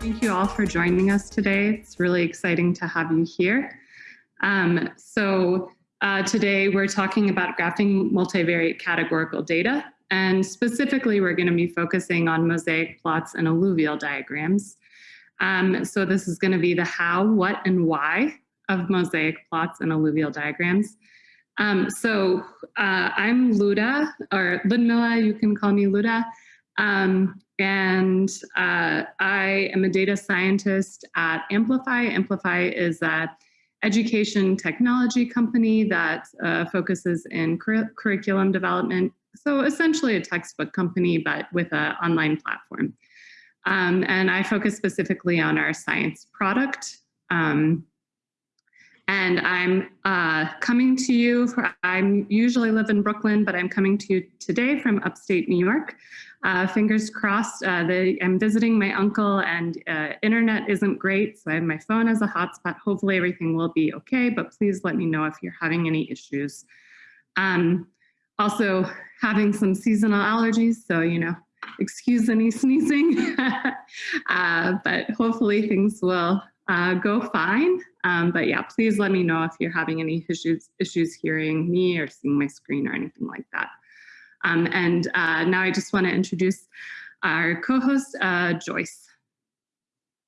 Thank you all for joining us today. It's really exciting to have you here. Um, so uh, today we're talking about graphing multivariate categorical data, and specifically we're going to be focusing on mosaic plots and alluvial diagrams. Um, so this is going to be the how, what, and why of mosaic plots and alluvial diagrams. Um, so uh, I'm Luda, or Ludmilla, you can call me Luda. Um, and uh, I am a data scientist at Amplify. Amplify is a education technology company that uh, focuses in cur curriculum development. So essentially a textbook company, but with an online platform. Um, and I focus specifically on our science product. Um, and I'm uh, coming to you, for, I usually live in Brooklyn, but I'm coming to you today from upstate New York. Uh, fingers crossed, uh, the, I'm visiting my uncle and uh, internet isn't great, so I have my phone as a hotspot. Hopefully everything will be okay, but please let me know if you're having any issues. Um, also having some seasonal allergies, so you know, excuse any sneezing, uh, but hopefully things will uh, go fine. Um, but yeah, please let me know if you're having any issues, issues hearing me or seeing my screen or anything like that. Um, and uh, now I just want to introduce our co-host, uh, Joyce.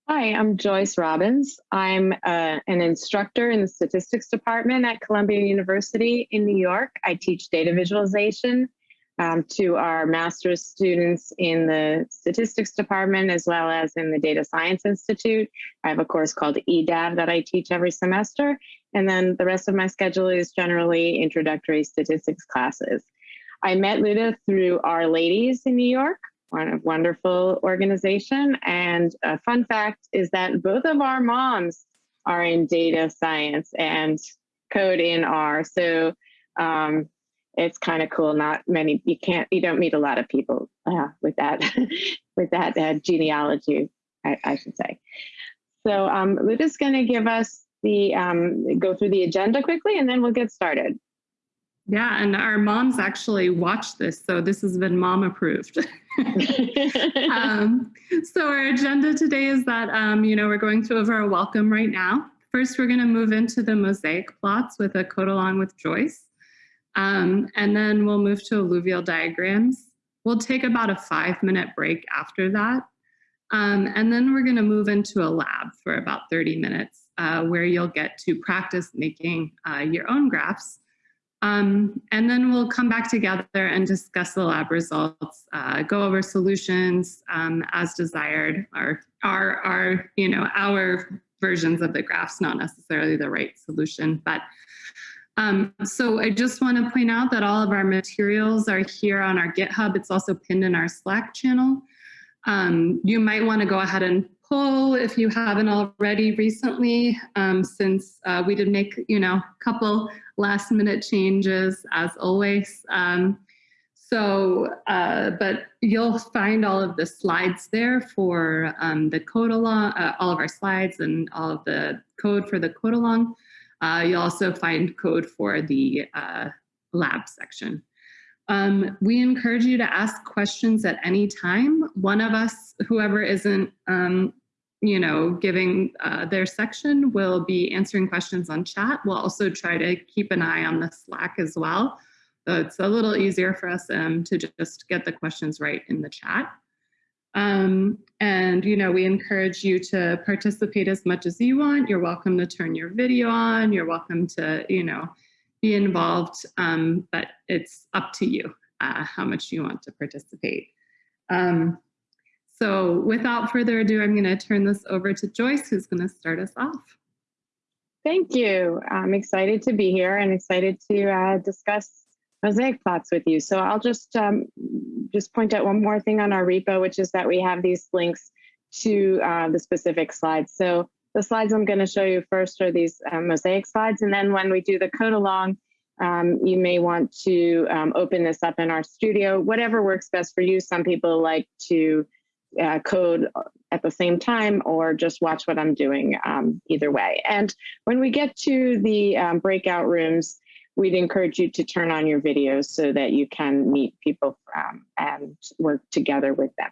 Hi, I'm Joyce Robbins. I'm uh, an instructor in the statistics department at Columbia University in New York. I teach data visualization um, to our master's students in the statistics department as well as in the Data Science Institute. I have a course called EDAV that I teach every semester. And then the rest of my schedule is generally introductory statistics classes. I met Luda through R-Ladies in New York, one wonderful organization. And a fun fact is that both of our moms are in data science and code in R. So um, it's kind of cool. Not many, you can't, you don't meet a lot of people uh, with that, with that uh, genealogy, I, I, should say. So um, Luda's going to give us the, um, go through the agenda quickly, and then we'll get started. Yeah, and our moms actually watch this, so this has been mom approved. um, so our agenda today is that, um, you know, we're going to over a welcome right now. First, we're going to move into the mosaic plots with a code along with Joyce. Um, and then we'll move to alluvial diagrams. We'll take about a five minute break after that. Um, and then we're gonna move into a lab for about 30 minutes uh, where you'll get to practice making uh, your own graphs. Um, and then we'll come back together and discuss the lab results, uh, go over solutions um, as desired, our, our, our, you know, our versions of the graphs, not necessarily the right solution, but um, so I just want to point out that all of our materials are here on our GitHub. It's also pinned in our Slack channel. Um, you might want to go ahead and pull if you haven't already recently, um, since uh, we did make, you know, a couple last minute changes as always. Um, so, uh, but you'll find all of the slides there for um, the code along, uh, all of our slides and all of the code for the code along. Uh, you'll also find code for the uh, lab section. Um, we encourage you to ask questions at any time. One of us, whoever isn't, um, you know, giving uh, their section will be answering questions on chat. We'll also try to keep an eye on the Slack as well. So it's a little easier for us um, to just get the questions right in the chat. Um, and, you know, we encourage you to participate as much as you want. You're welcome to turn your video on. You're welcome to, you know, be involved, um, but it's up to you uh, how much you want to participate. Um, so without further ado, I'm going to turn this over to Joyce, who's going to start us off. Thank you. I'm excited to be here and excited to uh, discuss mosaic plots with you. So I'll just um, just point out one more thing on our repo, which is that we have these links to uh, the specific slides. So the slides I'm going to show you first are these um, mosaic slides, and then when we do the code along, um, you may want to um, open this up in RStudio, whatever works best for you. Some people like to uh, code at the same time or just watch what I'm doing um, either way. And when we get to the um, breakout rooms, we'd encourage you to turn on your videos so that you can meet people um, and work together with them.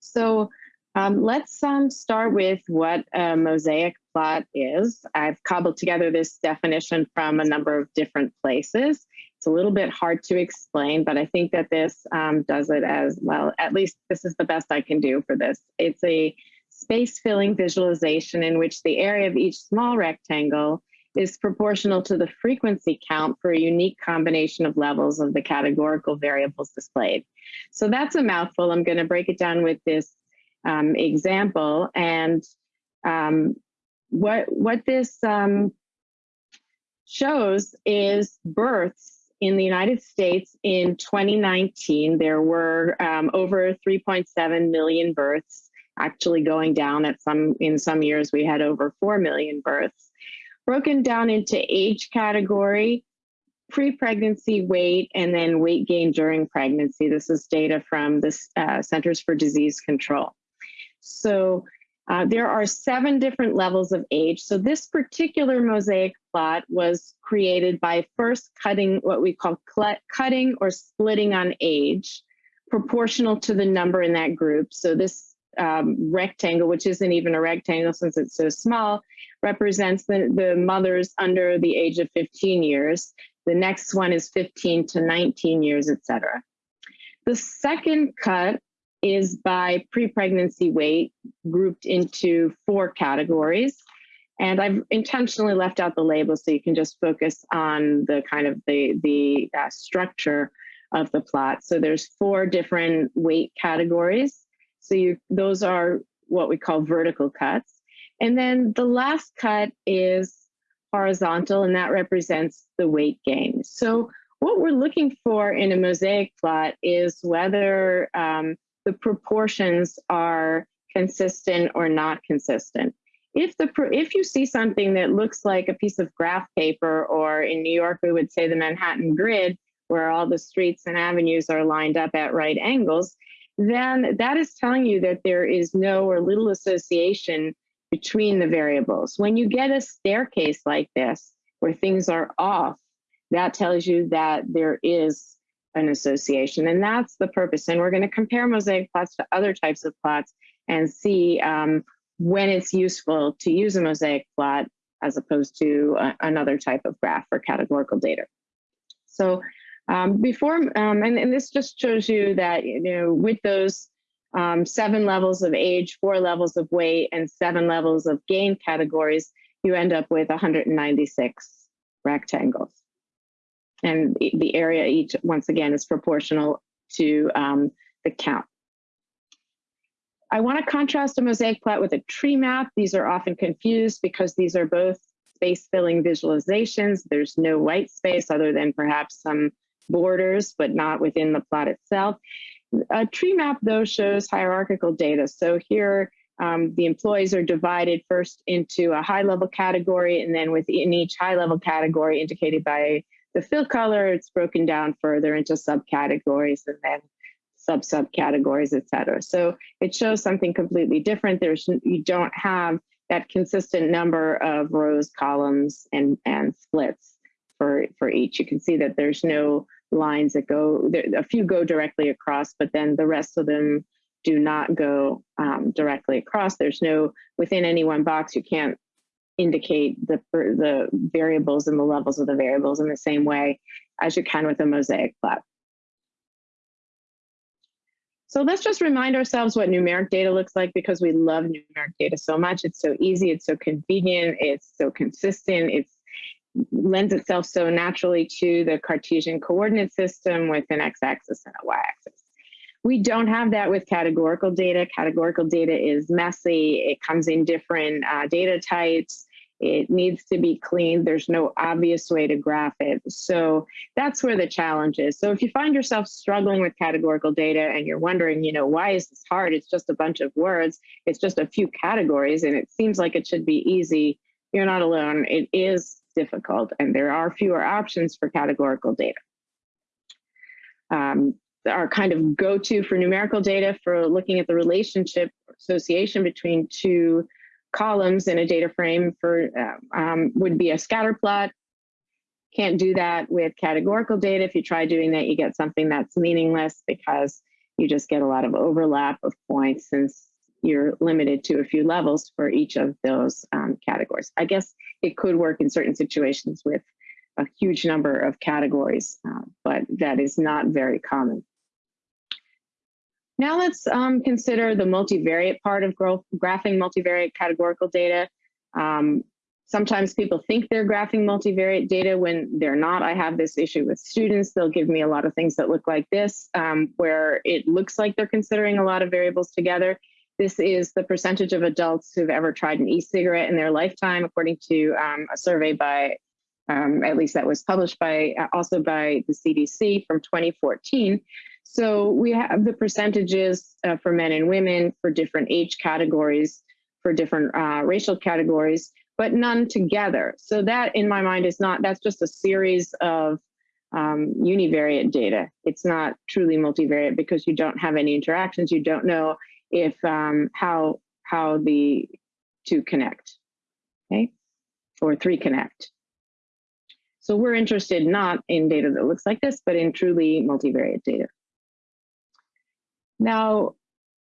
So um, let's um, start with what a mosaic plot is. I've cobbled together this definition from a number of different places. It's a little bit hard to explain, but I think that this um, does it as well. At least this is the best I can do for this. It's a space filling visualization in which the area of each small rectangle is proportional to the frequency count for a unique combination of levels of the categorical variables displayed. So that's a mouthful. I'm going to break it down with this um, example. And um, what, what this um, shows is births in the United States in 2019. There were um, over 3.7 million births actually going down at some in some years we had over 4 million births broken down into age category, pre-pregnancy weight, and then weight gain during pregnancy. This is data from the uh, Centers for Disease Control. So uh, there are seven different levels of age. So this particular mosaic plot was created by first cutting what we call cutting or splitting on age, proportional to the number in that group. So this um, rectangle, which isn't even a rectangle since it's so small, represents the, the mothers under the age of 15 years. The next one is 15 to 19 years, etc. The second cut is by pre-pregnancy weight grouped into four categories. And I've intentionally left out the label so you can just focus on the kind of the, the uh, structure of the plot. So there's four different weight categories. So you, those are what we call vertical cuts. And then the last cut is horizontal, and that represents the weight gain. So what we're looking for in a mosaic plot is whether um, the proportions are consistent or not consistent. If the if you see something that looks like a piece of graph paper, or in New York we would say the Manhattan grid, where all the streets and avenues are lined up at right angles, then that is telling you that there is no or little association between the variables. When you get a staircase like this, where things are off, that tells you that there is an association. And that's the purpose. And we're going to compare mosaic plots to other types of plots and see um, when it's useful to use a mosaic plot as opposed to a, another type of graph for categorical data. So um, before, um, and, and, this just shows you that, you know, with those um, seven levels of age, four levels of weight, and seven levels of gain categories, you end up with 196 rectangles. And the area each, once again, is proportional to um, the count. I want to contrast a mosaic plot with a tree map. These are often confused because these are both space filling visualizations. There's no white space other than perhaps some borders, but not within the plot itself. A tree map, though, shows hierarchical data. So here, um, the employees are divided first into a high level category, and then within each high level category indicated by the fill color, it's broken down further into subcategories and then sub subcategories, et cetera. So it shows something completely different. There's you don't have that consistent number of rows, columns, and and splits for for each. You can see that there's no lines that go, there, a few go directly across, but then the rest of them do not go um, directly across. There's no, within any one box, you can't indicate the, the variables and the levels of the variables in the same way as you can with a mosaic plot. So let's just remind ourselves what numeric data looks like because we love numeric data so much. It's so easy, it's so convenient, it's so consistent, it's lends itself so naturally to the Cartesian coordinate system with an x-axis and a y-axis. We don't have that with categorical data. Categorical data is messy. It comes in different uh, data types. It needs to be cleaned. There's no obvious way to graph it. So that's where the challenge is. So if you find yourself struggling with categorical data and you're wondering, you know, why is this hard? It's just a bunch of words. It's just a few categories and it seems like it should be easy. You're not alone. It is difficult and there are fewer options for categorical data. Um, our kind of go-to for numerical data for looking at the relationship association between two columns in a data frame for um, um, would be a scatter plot. Can't do that with categorical data. If you try doing that, you get something that's meaningless because you just get a lot of overlap of points since you're limited to a few levels for each of those um, categories. I guess it could work in certain situations with a huge number of categories, uh, but that is not very common. Now let's um, consider the multivariate part of growth, graphing multivariate categorical data. Um, sometimes people think they're graphing multivariate data when they're not. I have this issue with students. They'll give me a lot of things that look like this, um, where it looks like they're considering a lot of variables together. This is the percentage of adults who've ever tried an e-cigarette in their lifetime, according to um, a survey by, um, at least that was published by, uh, also by the CDC from 2014. So we have the percentages uh, for men and women for different age categories, for different uh, racial categories, but none together. So that in my mind is not, that's just a series of um, univariate data. It's not truly multivariate because you don't have any interactions. You don't know if um, how how the two connect, okay, or three connect. So we're interested not in data that looks like this, but in truly multivariate data. Now,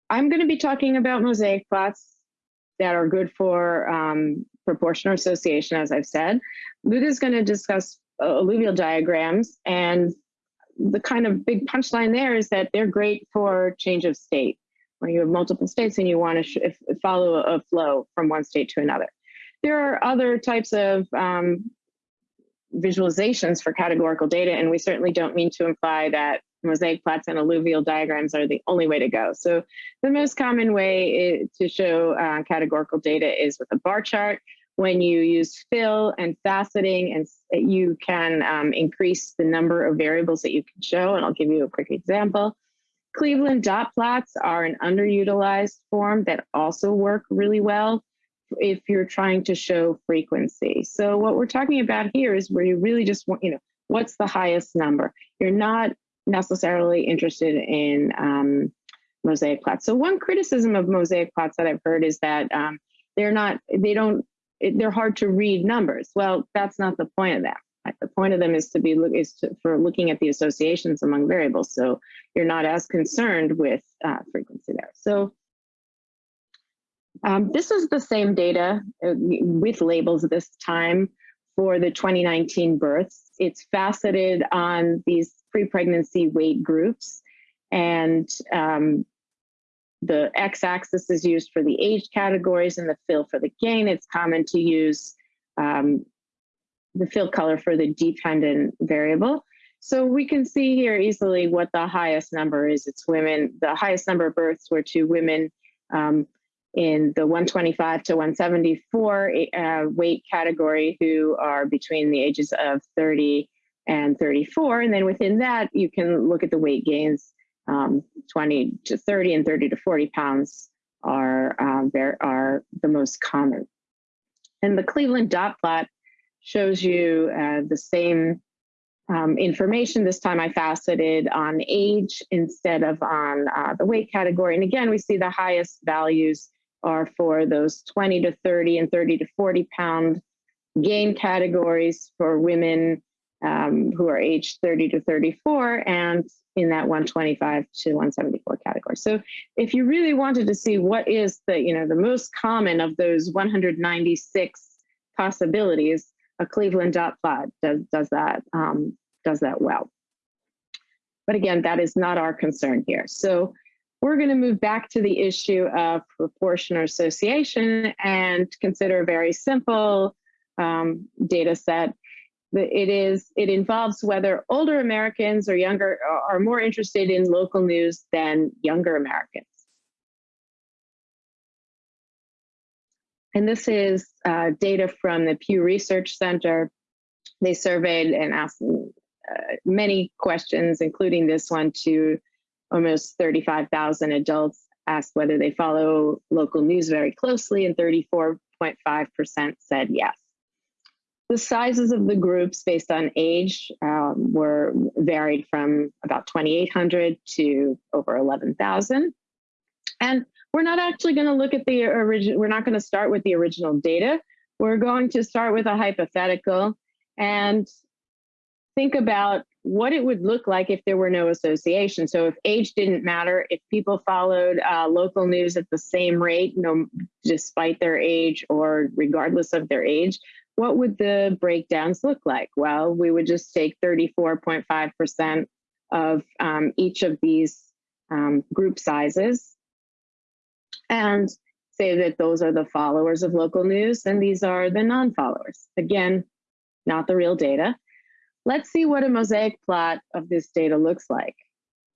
I'm going to be talking about mosaic plots that are good for um, proportional association, as I've said. Luda is going to discuss uh, alluvial diagrams, and the kind of big punchline there is that they're great for change of state, where you have multiple states and you want to follow a flow from one state to another. There are other types of um, visualizations for categorical data, and we certainly don't mean to imply that mosaic plots and alluvial diagrams are the only way to go. So the most common way to show uh, categorical data is with a bar chart. When you use fill and faceting, and you can um, increase the number of variables that you can show, and I'll give you a quick example. Cleveland dot plots are an underutilized form that also work really well if you're trying to show frequency. So what we're talking about here is where you really just want, you know, what's the highest number? You're not necessarily interested in um, mosaic plots. So one criticism of mosaic plots that I've heard is that um, they're not, they don't, they're hard to read numbers. Well, that's not the point of them. The point of them is to be is to, for looking at the associations among variables. So you're not as concerned with uh, frequency there. So um, this is the same data uh, with labels this time for the 2019 births. It's faceted on these pre-pregnancy weight groups. And um, the x-axis is used for the age categories and the fill for the gain. It's common to use um, the fill color for the dependent variable. So we can see here easily what the highest number is. It's women. The highest number of births were to women um, in the 125 to 174 uh, weight category who are between the ages of 30 and 34. And then within that, you can look at the weight gains. Um, 20 to 30 and 30 to 40 pounds are, there are the most common. And the Cleveland dot plot shows you uh, the same um, information. This time I faceted on age instead of on uh, the weight category. And again, we see the highest values are for those 20 to 30 and 30 to 40 pound gain categories for women um, who are aged 30 to 34 and in that 125 to 174 category. So if you really wanted to see what is the, you know, the most common of those 196 possibilities, a Cleveland dot plot does, does that, um, does that well. But again, that is not our concern here. So we're going to move back to the issue of proportion or association and consider a very simple um, data set it is it involves whether older Americans or younger are more interested in local news than younger Americans. And this is uh, data from the Pew Research Center. They surveyed and asked uh, many questions, including this one to almost 35,000 adults, asked whether they follow local news very closely, and 34.5% said yes. The sizes of the groups based on age um, were varied from about 2,800 to over 11,000. And we're not actually going to look at the original, we're not going to start with the original data. We're going to start with a hypothetical. And think about what it would look like if there were no association. So if age didn't matter, if people followed uh, local news at the same rate, no, despite their age or regardless of their age, what would the breakdowns look like? Well, we would just take 34.5% of um, each of these um, group sizes and say that those are the followers of local news and these are the non-followers. Again, not the real data. Let's see what a mosaic plot of this data looks like,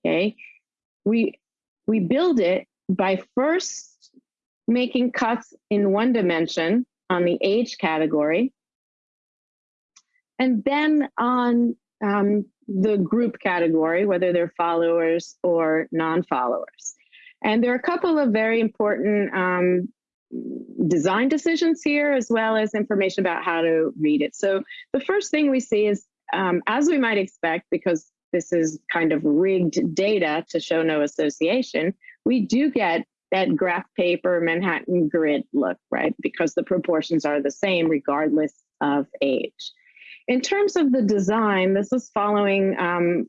okay? We, we build it by first making cuts in one dimension on the age category, and then on um, the group category, whether they're followers or non-followers. And there are a couple of very important um, design decisions here, as well as information about how to read it. So the first thing we see is, um, as we might expect, because this is kind of rigged data to show no association, we do get that graph paper Manhattan grid look, right? Because the proportions are the same regardless of age. In terms of the design, this is following um,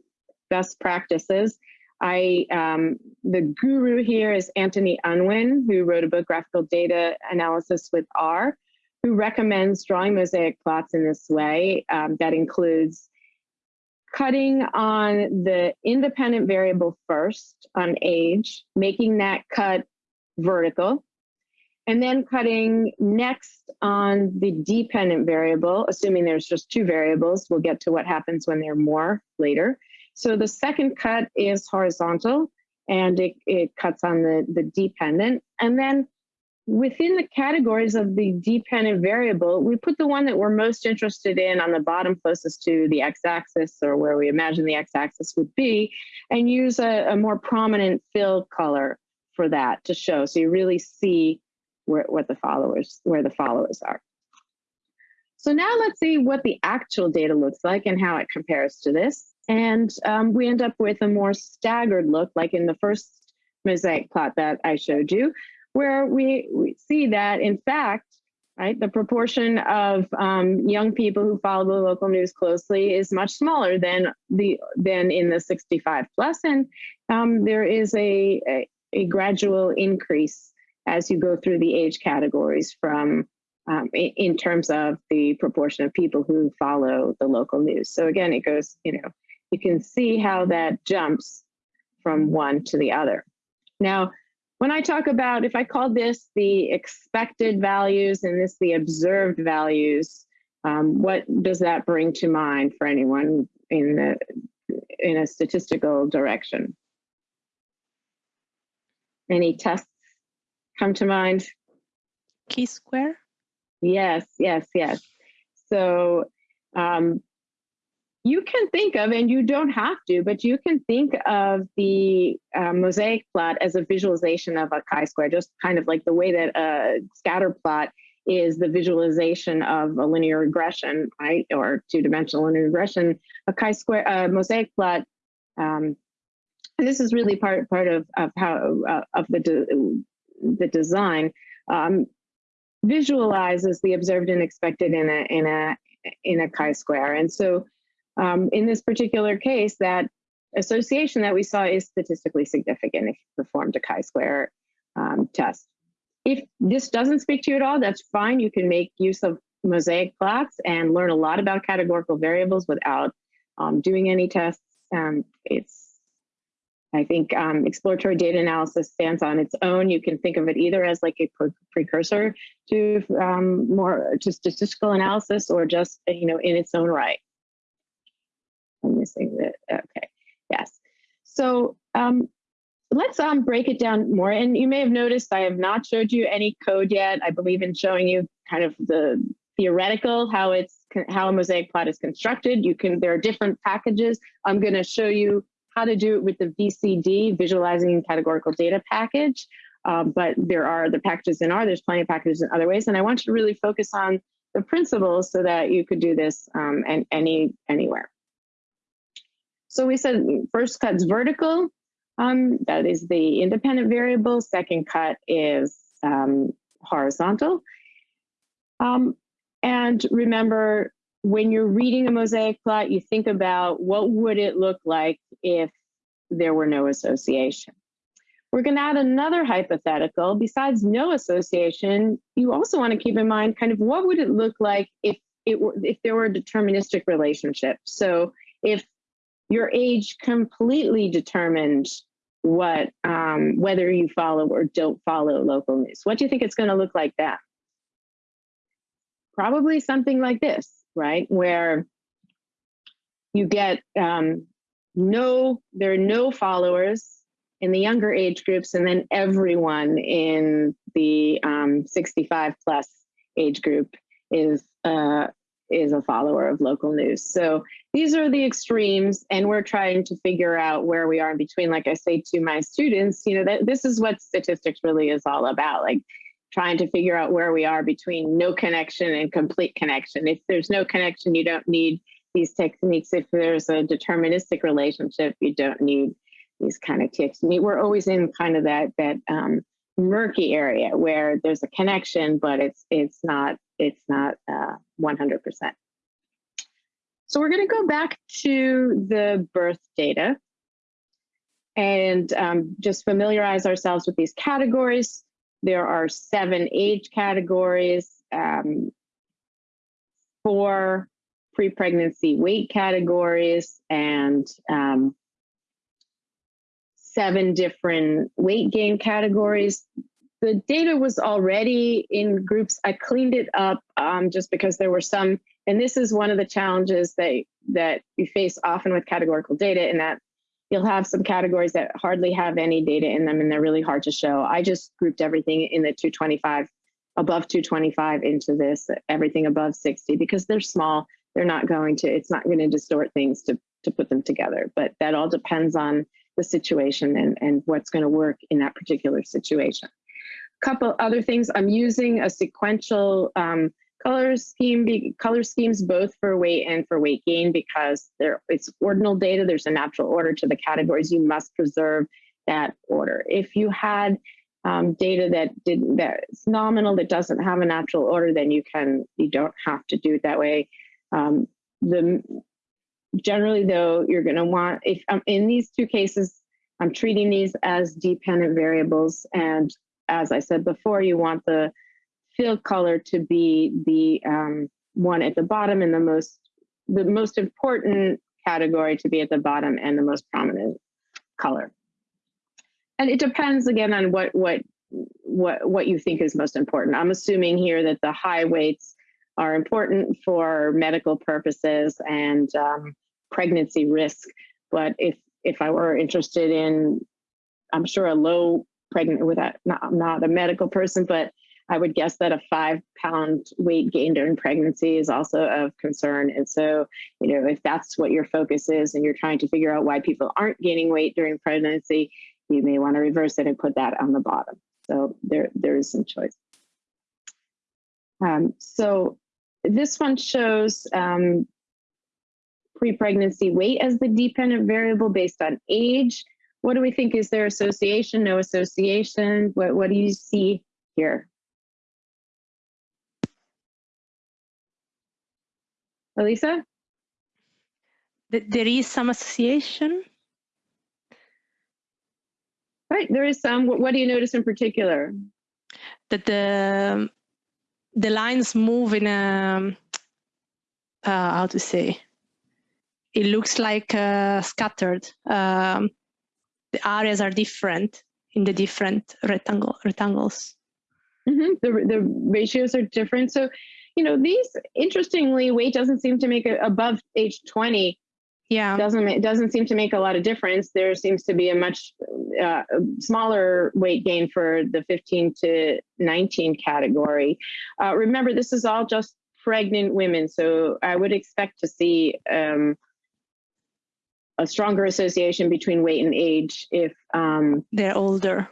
best practices. I um, the guru here is Anthony Unwin, who wrote a book, Graphical Data Analysis with R, who recommends drawing mosaic plots in this way. Um, that includes cutting on the independent variable first on age, making that cut vertical, and then cutting next on the dependent variable, assuming there's just two variables, we'll get to what happens when there are more later. So the second cut is horizontal and it, it cuts on the, the dependent. And then within the categories of the dependent variable, we put the one that we're most interested in on the bottom closest to the x-axis or where we imagine the x-axis would be and use a, a more prominent fill color for that to show. So you really see where what the followers where the followers are. So now let's see what the actual data looks like and how it compares to this. And um, we end up with a more staggered look, like in the first mosaic plot that I showed you, where we, we see that in fact, right, the proportion of um, young people who follow the local news closely is much smaller than the than in the 65 plus, and um, there is a, a, a gradual increase as you go through the age categories from um, in, in terms of the proportion of people who follow the local news. So again, it goes, you know, you can see how that jumps from one to the other. Now, when I talk about, if I call this the expected values and this the observed values, um, what does that bring to mind for anyone in the in a statistical direction? Any tests come to mind? Chi-square? Yes, yes, yes. So um, you can think of, and you don't have to, but you can think of the uh, mosaic plot as a visualization of a chi-square, just kind of like the way that a scatter plot is the visualization of a linear regression, right, or two-dimensional linear regression. A chi-square, mosaic plot um, this is really part part of of how uh, of the the design um, visualizes the observed and expected in a in a in a chi-square. And so um, in this particular case, that association that we saw is statistically significant if you performed a chi-square um, test. If this doesn't speak to you at all, that's fine. You can make use of mosaic plots and learn a lot about categorical variables without um, doing any tests. Um, it's I think um, exploratory data analysis stands on its own. You can think of it either as like a pre precursor to um, more to statistical analysis or just, you know, in its own right. I'm missing that. Okay, yes. So um, let's um, break it down more. And you may have noticed I have not showed you any code yet. I believe in showing you kind of the theoretical, how it's how a mosaic plot is constructed. You can, there are different packages. I'm gonna show you how to do it with the VCD, Visualizing Categorical Data package. Um, but there are the packages in R, there's plenty of packages in other ways. And I want you to really focus on the principles so that you could do this um, and any anywhere. So we said first cut's vertical. Um, that is the independent variable. Second cut is um, horizontal. Um, and remember, when you're reading a mosaic plot, you think about what would it look like if there were no association. We're going to add another hypothetical. Besides no association, you also want to keep in mind kind of what would it look like if it were if there were a deterministic relationship. So if your age completely determined what um, whether you follow or don't follow local news. What do you think it's going to look like that? Probably something like this, right? Where you get um, no, there are no followers in the younger age groups, and then everyone in the um, 65 plus age group is uh, is a follower of local news. So these are the extremes, and we're trying to figure out where we are in between. Like I say to my students, you know, that this is what statistics really is all about. Like trying to figure out where we are between no connection and complete connection. If there's no connection, you don't need these techniques. If there's a deterministic relationship, you don't need these kind of mean, we're always in kind of that that um, murky area where there's a connection, but it's it's not it's not uh, 100%. So we're going to go back to the birth data and um, just familiarize ourselves with these categories. There are seven age categories, um, four pre-pregnancy weight categories, and um, seven different weight gain categories. The data was already in groups. I cleaned it up um, just because there were some, and this is one of the challenges that, that you face often with categorical data in that you'll have some categories that hardly have any data in them and they're really hard to show. I just grouped everything in the 225, above 225 into this, everything above 60 because they're small. They're not going to, it's not going to distort things to, to put them together, but that all depends on the situation and, and what's going to work in that particular situation. Couple other things, I'm using a sequential um, color scheme, color schemes both for weight and for weight gain because there it's ordinal data. There's a natural order to the categories. You must preserve that order. If you had um, data that didn't that's nominal that doesn't have a natural order, then you can you don't have to do it that way. Um, the generally though, you're gonna want, if um, in these two cases, I'm treating these as dependent variables. And as I said before, you want the field color to be the um, one at the bottom and the most, the most important category to be at the bottom and the most prominent color. And it depends again on what, what, what, what you think is most important. I'm assuming here that the high weights are important for medical purposes and um, pregnancy risk. But if if I were interested in, I'm sure a low pregnant with that, not, I'm not a medical person, but I would guess that a five pound weight gain during pregnancy is also of concern. And so, you know, if that's what your focus is and you're trying to figure out why people aren't gaining weight during pregnancy, you may want to reverse it and put that on the bottom. So there, there is some choice. Um, so this one shows um, pre-pregnancy weight as the dependent variable based on age. What do we think? Is there association, no association? What, what do you see here? Elisa? There is some association. Right, there is some. What, what do you notice in particular? That the the lines move in a uh, how to say it looks like uh, scattered. Um, the areas are different in the different rectangle rectangles. Mm -hmm. The the ratios are different. So, you know, these interestingly, weight doesn't seem to make it above age twenty. Yeah, doesn't it doesn't seem to make a lot of difference. There seems to be a much uh, smaller weight gain for the 15 to 19 category. Uh, remember, this is all just pregnant women, so I would expect to see um, a stronger association between weight and age if um, they're older.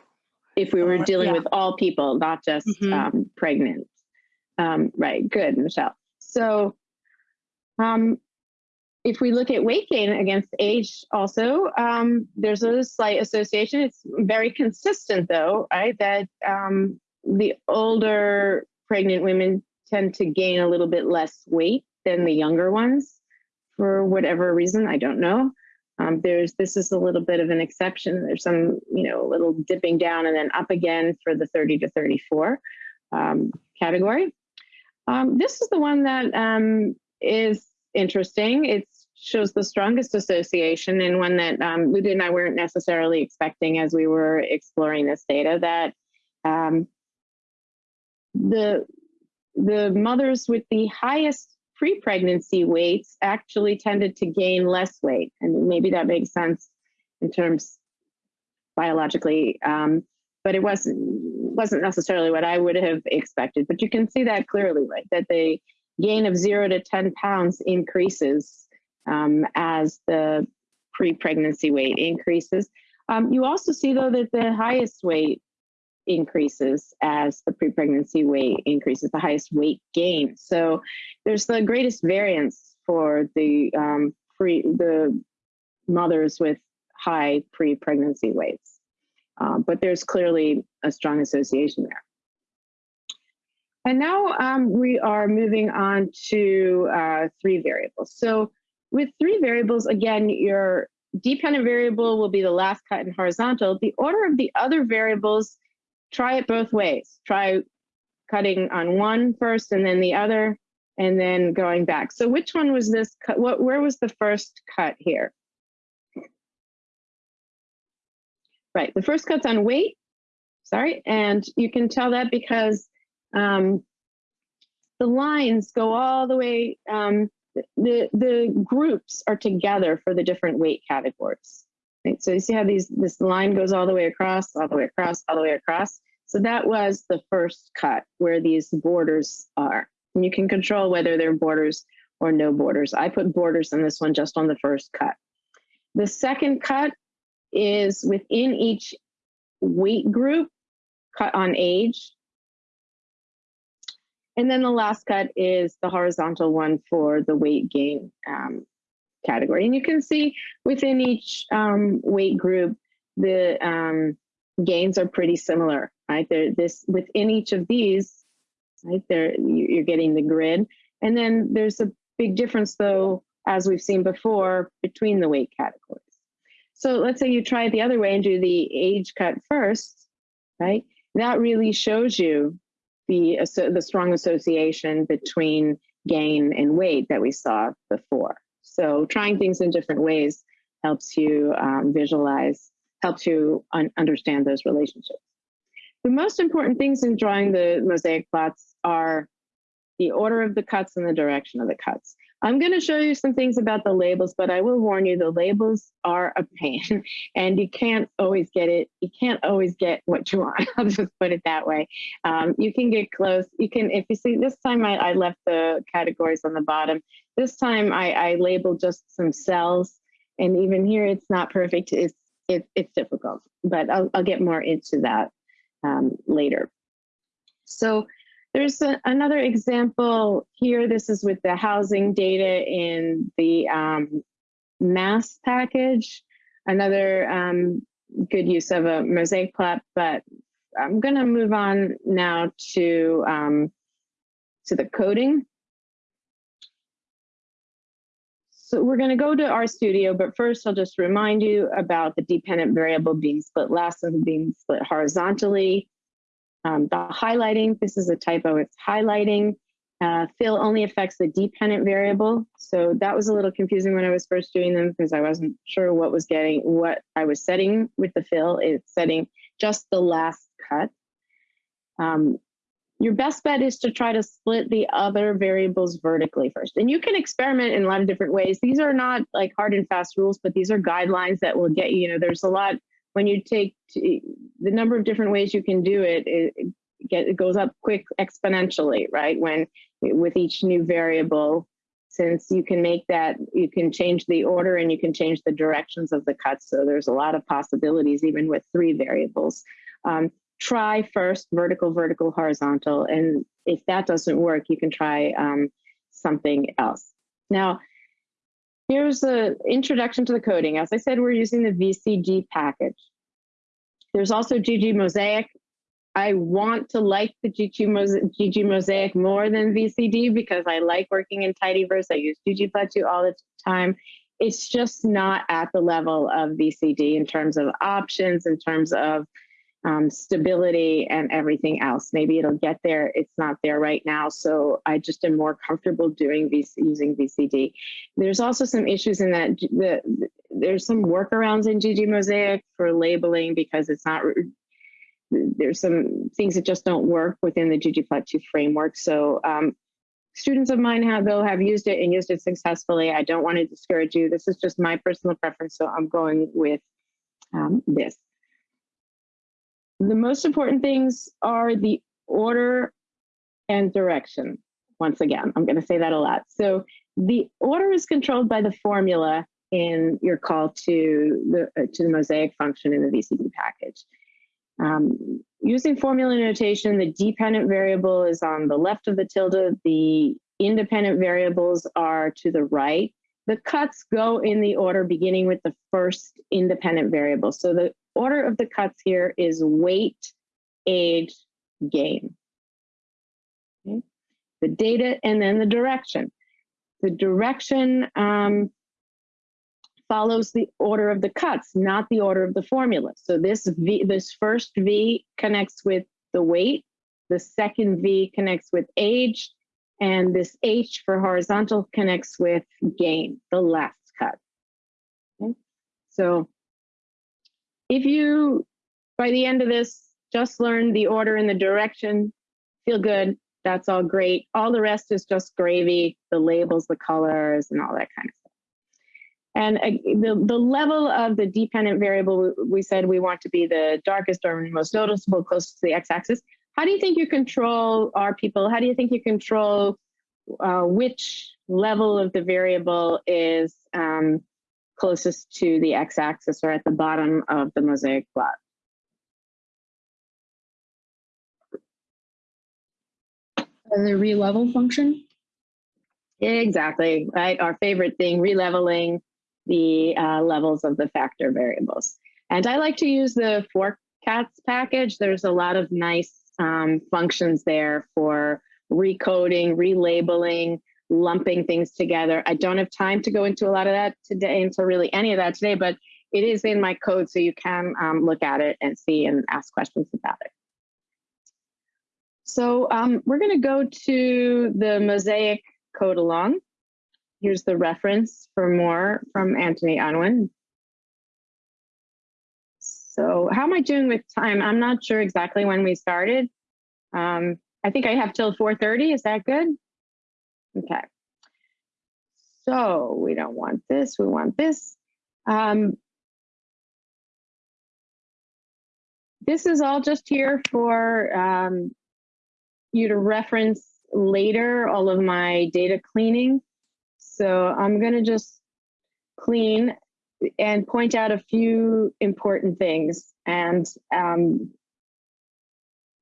If we were dealing yeah. with all people, not just mm -hmm. um, pregnant. Um, right, good, Michelle. So um, if we look at weight gain against age also, um, there's a slight association. It's very consistent though, right? That um, the older pregnant women tend to gain a little bit less weight than the younger ones for whatever reason, I don't know. Um, there's this is a little bit of an exception. There's some, you know, a little dipping down and then up again for the 30 to 34 um, category. Um, this is the one that um, is interesting. It shows the strongest association and one that um, and I weren't necessarily expecting as we were exploring this data that um, the the mothers with the highest pre-pregnancy weights actually tended to gain less weight. And maybe that makes sense in terms biologically, um, but it wasn't wasn't necessarily what I would have expected. But you can see that clearly, right? That the gain of zero to 10 pounds increases um, as the pre-pregnancy weight increases. Um, you also see though that the highest weight increases as the pre-pregnancy weight increases, the highest weight gain. So there's the greatest variance for the um, pre the mothers with high pre-pregnancy weights. Um, but there's clearly a strong association there. And now um, we are moving on to uh, three variables. So with three variables, again, your dependent variable will be the last cut in horizontal. The order of the other variables try it both ways. Try cutting on one first and then the other, and then going back. So which one was this cut? What, where was the first cut here? Right, the first cut's on weight, sorry, and you can tell that because um, the lines go all the way, um, the, the groups are together for the different weight categories. Right? So you see how these this line goes all the way across, all the way across, all the way across. So that was the first cut where these borders are. And you can control whether they're borders or no borders. I put borders in this one just on the first cut. The second cut is within each weight group, cut on age. And then the last cut is the horizontal one for the weight gain um, category. And you can see within each um, weight group, the um, gains are pretty similar, right? There, this within each of these, right? There, you're getting the grid, and then there's a big difference, though, as we've seen before, between the weight categories. So let's say you try it the other way and do the age cut first, right? That really shows you the the strong association between gain and weight that we saw before. So trying things in different ways helps you um, visualize helps you un understand those relationships. The most important things in drawing the mosaic plots are the order of the cuts and the direction of the cuts. I'm going to show you some things about the labels, but I will warn you the labels are a pain and you can't always get it. You can't always get what you want. I'll just put it that way. Um, you can get close. You can, if you see this time I, I left the categories on the bottom. This time I, I labeled just some cells and even here it's not perfect. It's it, it's difficult, but I'll, I'll get more into that um, later. So there's a, another example here. This is with the housing data in the um, MASS package, another um, good use of a mosaic plot, but I'm gonna move on now to, um, to the coding. So we're going to go to RStudio, but first I'll just remind you about the dependent variable being split last and being split horizontally. Um, the highlighting, this is a typo, it's highlighting. Uh, fill only affects the dependent variable. So that was a little confusing when I was first doing them because I wasn't sure what was getting, what I was setting with the fill. It's setting just the last cut. Um, your best bet is to try to split the other variables vertically first. And you can experiment in a lot of different ways. These are not like hard and fast rules, but these are guidelines that will get you, you know, there's a lot when you take the number of different ways you can do it, it, get, it goes up quick exponentially, right? When with each new variable, since you can make that, you can change the order and you can change the directions of the cuts. So there's a lot of possibilities even with three variables. Um, try first vertical, vertical, horizontal. And if that doesn't work, you can try um, something else. Now, here's the introduction to the coding. As I said, we're using the VCD package. There's also ggmosaic. I want to like the GG, Mos- ggmosaic more than VCD because I like working in Tidyverse. I use ggplot2 all the time. It's just not at the level of VCD in terms of options, in terms of um, stability and everything else. Maybe it'll get there. It's not there right now. So I just am more comfortable doing VC, using VCD. There's also some issues in that G- the, there's some workarounds in ggmosaic for labeling because it's not there's some things that just don't work within the ggplot2 framework. So um, students of mine have though have used it and used it successfully. I don't want to discourage you. This is just my personal preference, so I'm going with um, this. The most important things are the order and direction. Once again, I'm going to say that a lot. So the order is controlled by the formula in your call to the uh, to the mosaic function in the VCD package. Um, using formula notation, the dependent variable is on the left of the tilde. The independent variables are to the right. The cuts go in the order beginning with the first independent variable. So the order of the cuts here is weight, age, gain. Okay. The data and then the direction. The direction um, follows the order of the cuts, not the order of the formula. So this V, this first V connects with the weight, the second V connects with age, and this H for horizontal connects with gain, the last cut. Okay? So if you, by the end of this, just learn the order and the direction, feel good, that's all great. All the rest is just gravy, the labels, the colors, and all that kind of stuff. And uh, the, the level of the dependent variable, we said we want to be the darkest or most noticeable closest to the x-axis. How do you think you control our people? How do you think you control uh, which level of the variable is um, closest to the x-axis or at the bottom of the mosaic plot? the relevel function. Exactly, right? Our favorite thing, releveling the uh, levels of the factor variables. And I like to use the forcats package. There's a lot of nice um, functions there for recoding, relabeling, lumping things together. I don't have time to go into a lot of that today, into really any of that today, but it is in my code, so you can um, look at it and see and ask questions about it. So um, we're going to go to the Mosaic code along. Here's the reference for more from Anthony Unwin. So how am I doing with time? I'm not sure exactly when we started. Um, I think I have till 4.30, is that good? Okay. So we don't want this, we want this. Um, this is all just here for um, you to reference later all of my data cleaning. So I'm going to just clean and point out a few important things. And um,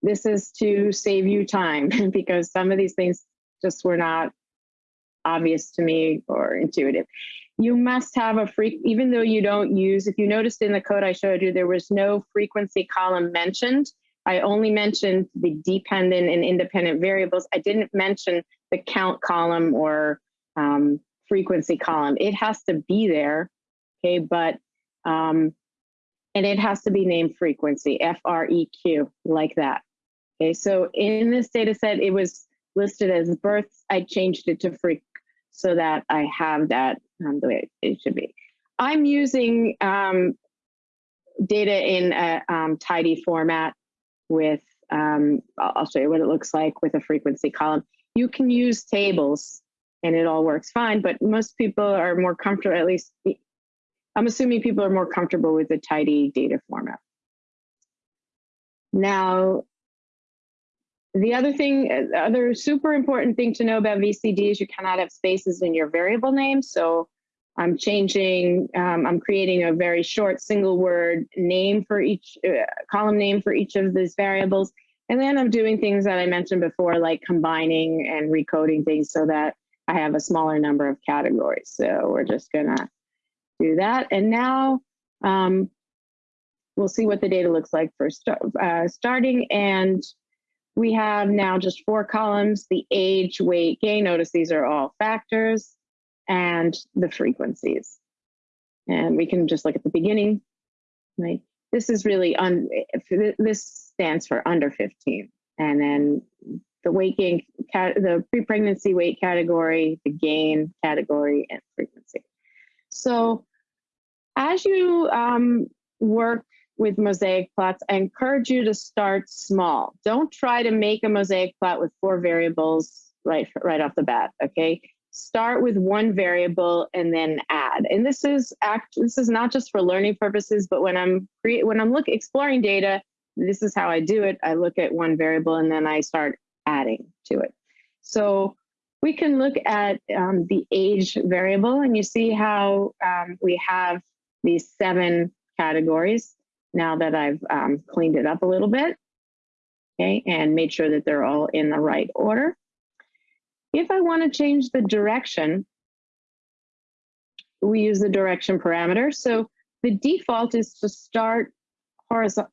this is to save you time because some of these things just were not obvious to me or intuitive. You must have a Freq, even though you don't use, if you noticed in the code I showed you, there was no frequency column mentioned. I only mentioned the dependent and independent variables. I didn't mention the count column or um, frequency column. It has to be there, okay, but, um, and it has to be named frequency, F-R-E-Q, like that. Okay, so in this data set, it was listed as births. I changed it to Freq so that I have that um, the way it should be. I'm using um, data in a um, tidy format with, um, I'll show you what it looks like with a frequency column. You can use tables and it all works fine, but most people are more comfortable, at least I'm assuming people are more comfortable with the tidy data format. Now, the other thing, uh, other super important thing to know about VCD is you cannot have spaces in your variable name. So I'm changing, um, I'm creating a very short single word name for each uh, column name for each of these variables. And then I'm doing things that I mentioned before, like combining and recoding things so that I have a smaller number of categories. So we're just gonna do that. And now um, we'll see what the data looks like for sta- uh, starting. And we have now just four columns, the age, weight, gain. Notice these are all factors and the frequencies. And we can just look at the beginning, right? This is really, un, this stands for under 15. And then the weight gain, the pre-pregnancy weight category, the gain category, and frequency. So as you um, work with mosaic plots, I encourage you to start small. Don't try to make a mosaic plot with four variables right, right off the bat, okay? Start with one variable and then add. And this is act. This is not just for learning purposes, but when I'm cre- when I'm look exploring data, this is how I do it. I look at one variable and then I start adding to it. So we can look at um, the age variable and you see how um, we have these seven categories now that I've um, cleaned it up a little bit, okay, and made sure that they're all in the right order. If I want to change the direction, we use the direction parameter. So the default is to start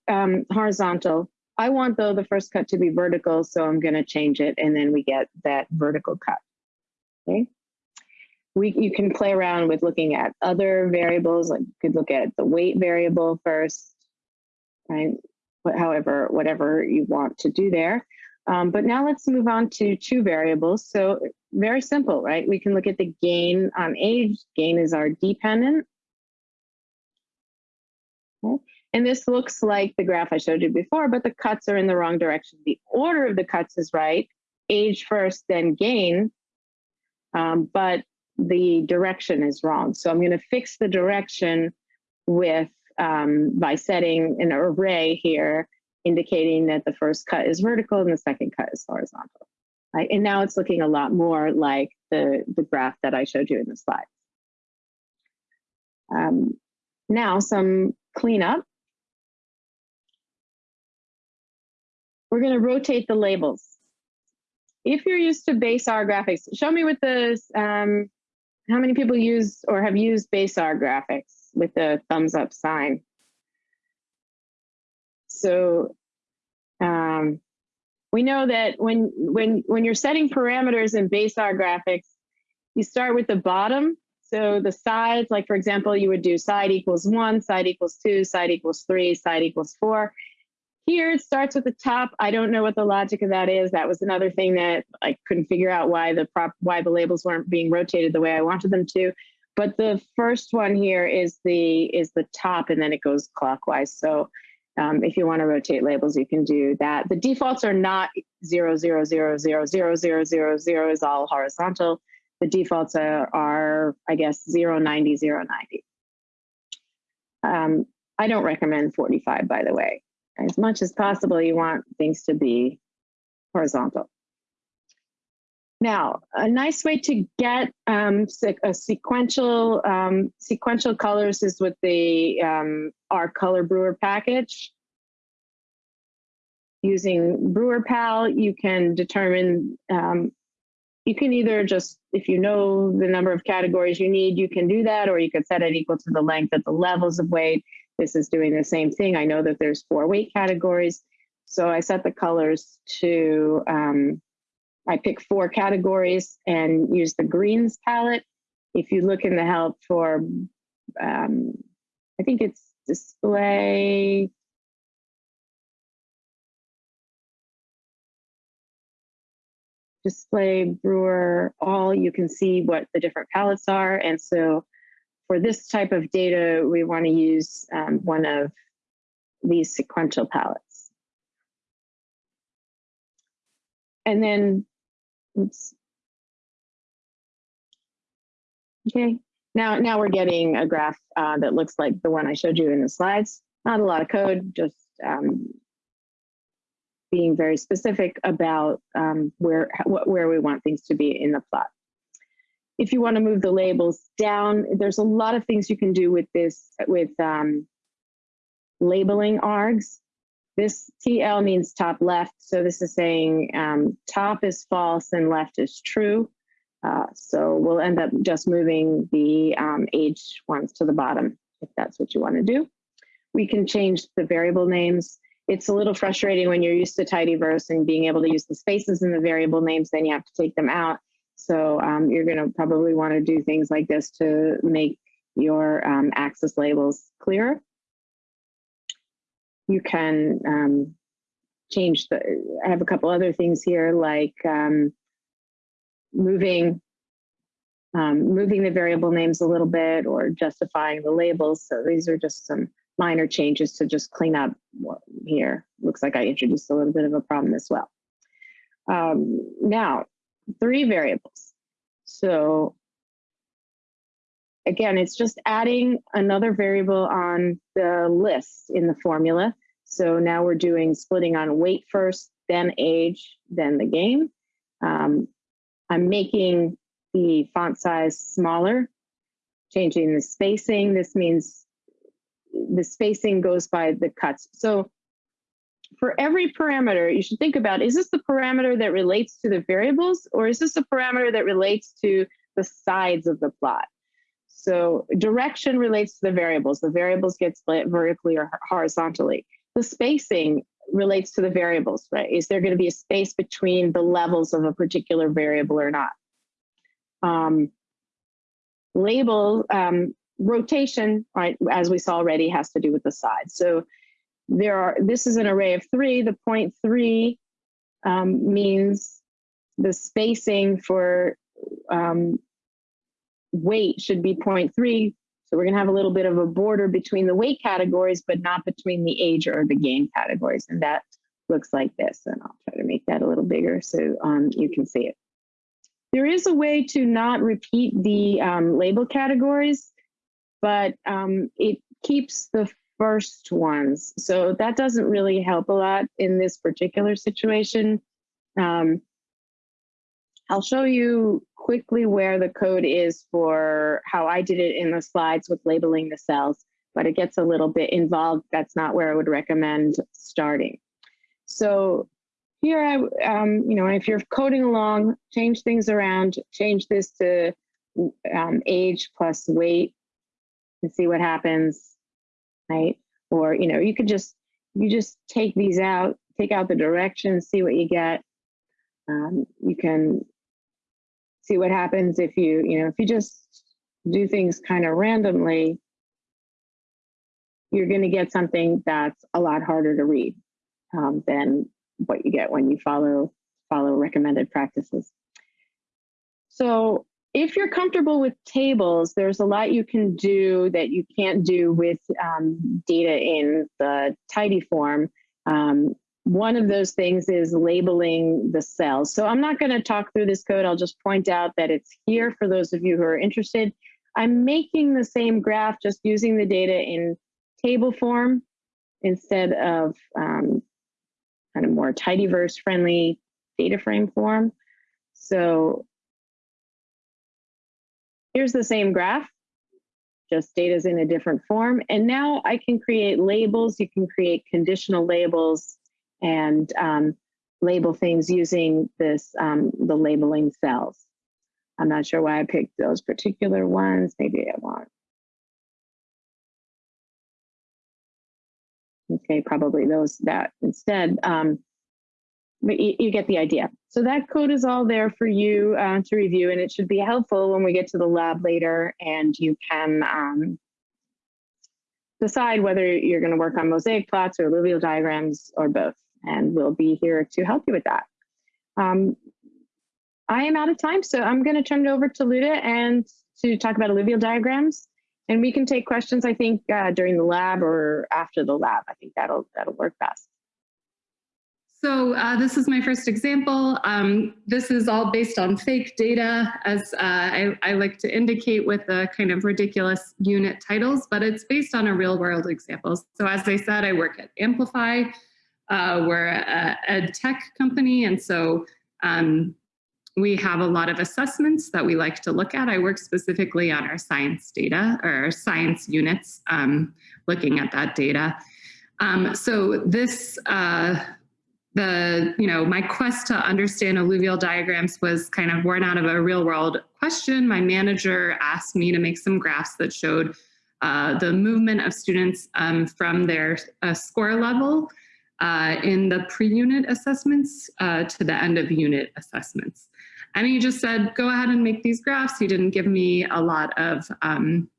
um, horizontal. I want though the first cut to be vertical, so I'm going to change it, and then we get that vertical cut. Okay. We, you can play around with looking at other variables, like you could look at the weight variable first, right? But however, whatever you want to do there. Um, but now let's move on to two variables. So very simple, right? We can look at the gain on age. Gain is our dependent. Okay. And this looks like the graph I showed you before, but the cuts are in the wrong direction. The order of the cuts is right, age first, then gain, um, but the direction is wrong. So I'm going to fix the direction with um, by setting an array here, indicating that the first cut is vertical and the second cut is horizontal. Right? And now it's looking a lot more like the, the graph that I showed you in the slide. Um, now some cleanup. We're going to rotate the labels. If you're used to base R graphics, show me with the, um, how many people use or have used base R graphics with the thumbs up sign? So um, we know that when, when, when you're setting parameters in base R graphics, you start with the bottom. So the sides, like for example, you would do side equals one, side equals two, side equals three, side equals four. Here it starts with the top. I don't know what the logic of that is. That was another thing that I couldn't figure out why the prop why the labels weren't being rotated the way I wanted them to. But the first one here is the is the top and then it goes clockwise. So um, if you want to rotate labels, you can do that. The defaults are not zero, zero, zero, zero, zero, zero, zero, zero is all horizontal. The defaults are, are I guess, 0, 90, 0, 90. Um, I don't recommend 45, by the way. As much as possible, you want things to be horizontal. Now, a nice way to get um, a sequential um, sequential colors is with the um, RColorBrewer package. Using brewer.pal, you can determine, um, you can either just, if you know the number of categories you need, you can do that, or you could set it equal to the length of the levels of weight. This is doing the same thing. I know that there's four weight categories. So I set the colors to, um, I pick four categories and use the greens palette. If you look in the help for, um, I think it's display, display brewer all, you can see what the different palettes are. And so for this type of data, we want to use um, one of these sequential palettes. And then, oops. Okay, now, now we're getting a graph uh, that looks like the one I showed you in the slides. Not a lot of code, just um, being very specific about um, where, where we want things to be in the plot. If you want to move the labels down, there's a lot of things you can do with this, with um, labeling args. This TL means top left, so this is saying um, top is false and left is true. Uh, so we'll end up just moving the um, age ones to the bottom if that's what you want to do. we can change the variable names. It's a little frustrating when you're used to tidyverse and being able to use the spaces in the variable names, then you have to take them out. So um, you're gonna probably wanna do things like this to make your um, axis labels clearer. You can um, change the, I have a couple other things here like um, moving um, moving the variable names a little bit or justifying the labels. So these are just some minor changes to just clean up here. Looks like I introduced a little bit of a problem as well. Um, now, three variables. So again, it's just adding another variable on the list in the formula. So now we're doing splitting on weight first, then age, then the game. Um, I'm making the font size smaller, changing the spacing. This means the spacing goes by the cuts. So for every parameter, you should think about, is this the parameter that relates to the variables or is this a parameter that relates to the sides of the plot? So direction relates to the variables. The variables get split vertically or horizontally. The spacing relates to the variables, right? Is there going to be a space between the levels of a particular variable or not? Um, label um, rotation, right, as we saw already, has to do with the sides. So there are, this is an array of three. The point three um, means the spacing for um, weight should be 0.3. So we're gonna have a little bit of a border between the weight categories, but not between the age or the gain categories. And that looks like this. And I'll try to make that a little bigger so um, you can see it. There is a way to not repeat the um, label categories, but um, it keeps the first ones. So that doesn't really help a lot in this particular situation. Um, I'll show you quickly where the code is for how I did it in the slides with labeling the cells, but it gets a little bit involved. That's not where I would recommend starting. So here, I, um, you know, if you're coding along, change things around, change this to um, age plus weight and see what happens, right? Or, you know, you could just, you just take these out, take out the directions, see what you get. Um, you can see what happens if you, you know, if you just do things kind of randomly, you're going to get something that's a lot harder to read um, than what you get when you follow follow recommended practices. So if you're comfortable with tables, there's a lot you can do that you can't do with um, data in the tidy form. Um, one of those things is labeling the cells. So I'm not going to talk through this code. I'll just point out that it's here for those of you who are interested. I'm making the same graph, just using the data in table form instead of um, kind of more tidyverse friendly data frame form. So here's the same graph, just data's in a different form. And now I can create labels. You can create conditional labels and um, label things using this, um, the labeling cells. I'm not sure why I picked those particular ones. Maybe I want. Okay, probably those that instead. Um, but you, you, get the idea. So that code is all there for you uh, to review, and it should be helpful when we get to the lab later, and you can um, decide whether you're going to work on mosaic plots or alluvial diagrams or both, and we'll be here to help you with that. Um, I am out of time, so I'm going to turn it over to Luda and to talk about alluvial diagrams. And we can take questions, I think, uh, during the lab or after the lab. I think that'll that'll work best. So uh, this is my first example. Um, this is all based on fake data, as uh, I, I, like to indicate with the kind of ridiculous unit titles, but it's based on a real world example. So as I said, I work at Amplify. Uh, we're a, a, tech company, and so um, we have a lot of assessments that we like to look at. I work specifically on our science data or our science units, um, looking at that data. Um, so this uh, the, you know, my quest to understand alluvial diagrams was kind of born out of a real world question. My manager asked me to make some graphs that showed uh, the movement of students um, from their uh, score level uh, in the pre-unit assessments uh, to the end of unit assessments. And he just said, go ahead and make these graphs. He didn't give me a lot of, um,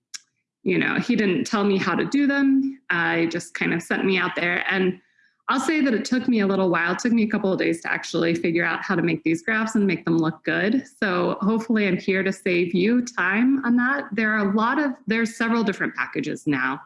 you know, he didn't tell me how to do them. I just kind of sent me out there. And I'll say that it took me a little while. It took me a couple of days to actually figure out how to make these graphs and make them look good. So hopefully I'm here to save you time on that. There are a lot of, there's several different packages now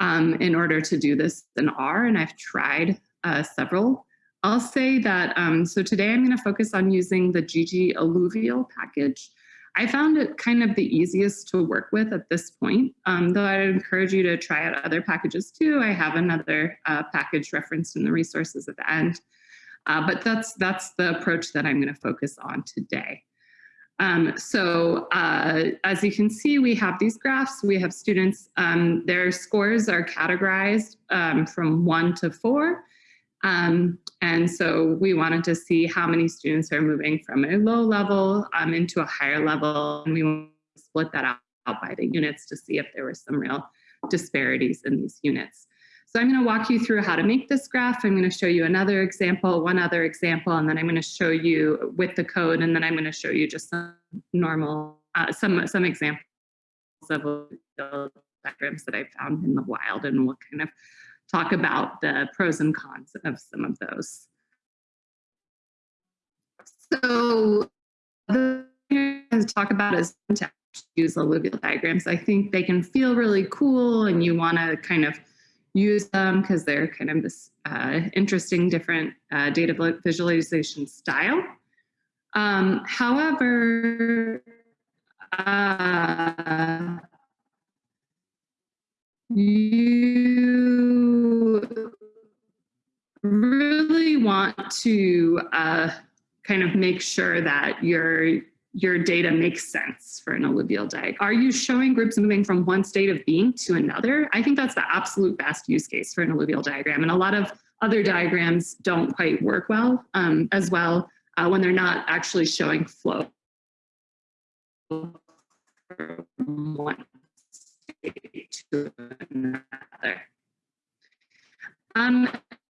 um, in order to do this in R, and I've tried uh, several. I'll say that, um, so today I'm gonna focus on using the ggalluvial package. I found it kind of the easiest to work with at this point, um, though I'd encourage you to try out other packages too. I have another uh, package referenced in the resources at the end. Uh, but that's, that's the approach that I'm gonna focus on today. Um, so uh, as you can see, we have these graphs. We have students, um, their scores are categorized um, from one to four. Um, and so we wanted to see how many students are moving from a low level um, into a higher level. And we split that out, out by the units to see if there were some real disparities in these units. So I'm going to walk you through how to make this graph. I'm going to show you another example, one other example, and then I'm going to show you with the code, and then I'm going to show you just some normal, uh, some, some examples of diagrams that I found in the wild, and we'll kind of talk about the pros and cons of some of those. So the to talk about is to use alluvial diagrams. I think they can feel really cool and you want to kind of use them because they're kind of this uh, interesting different uh, data visualization style. Um, however, uh, you really want to uh, kind of make sure that your your data makes sense for an alluvial diagram. Are you showing groups moving from one state of being to another? I think that's the absolute best use case for an alluvial diagram. And a lot of other diagrams don't quite work well um, as well uh, when they're not actually showing flow from one state to another. Um,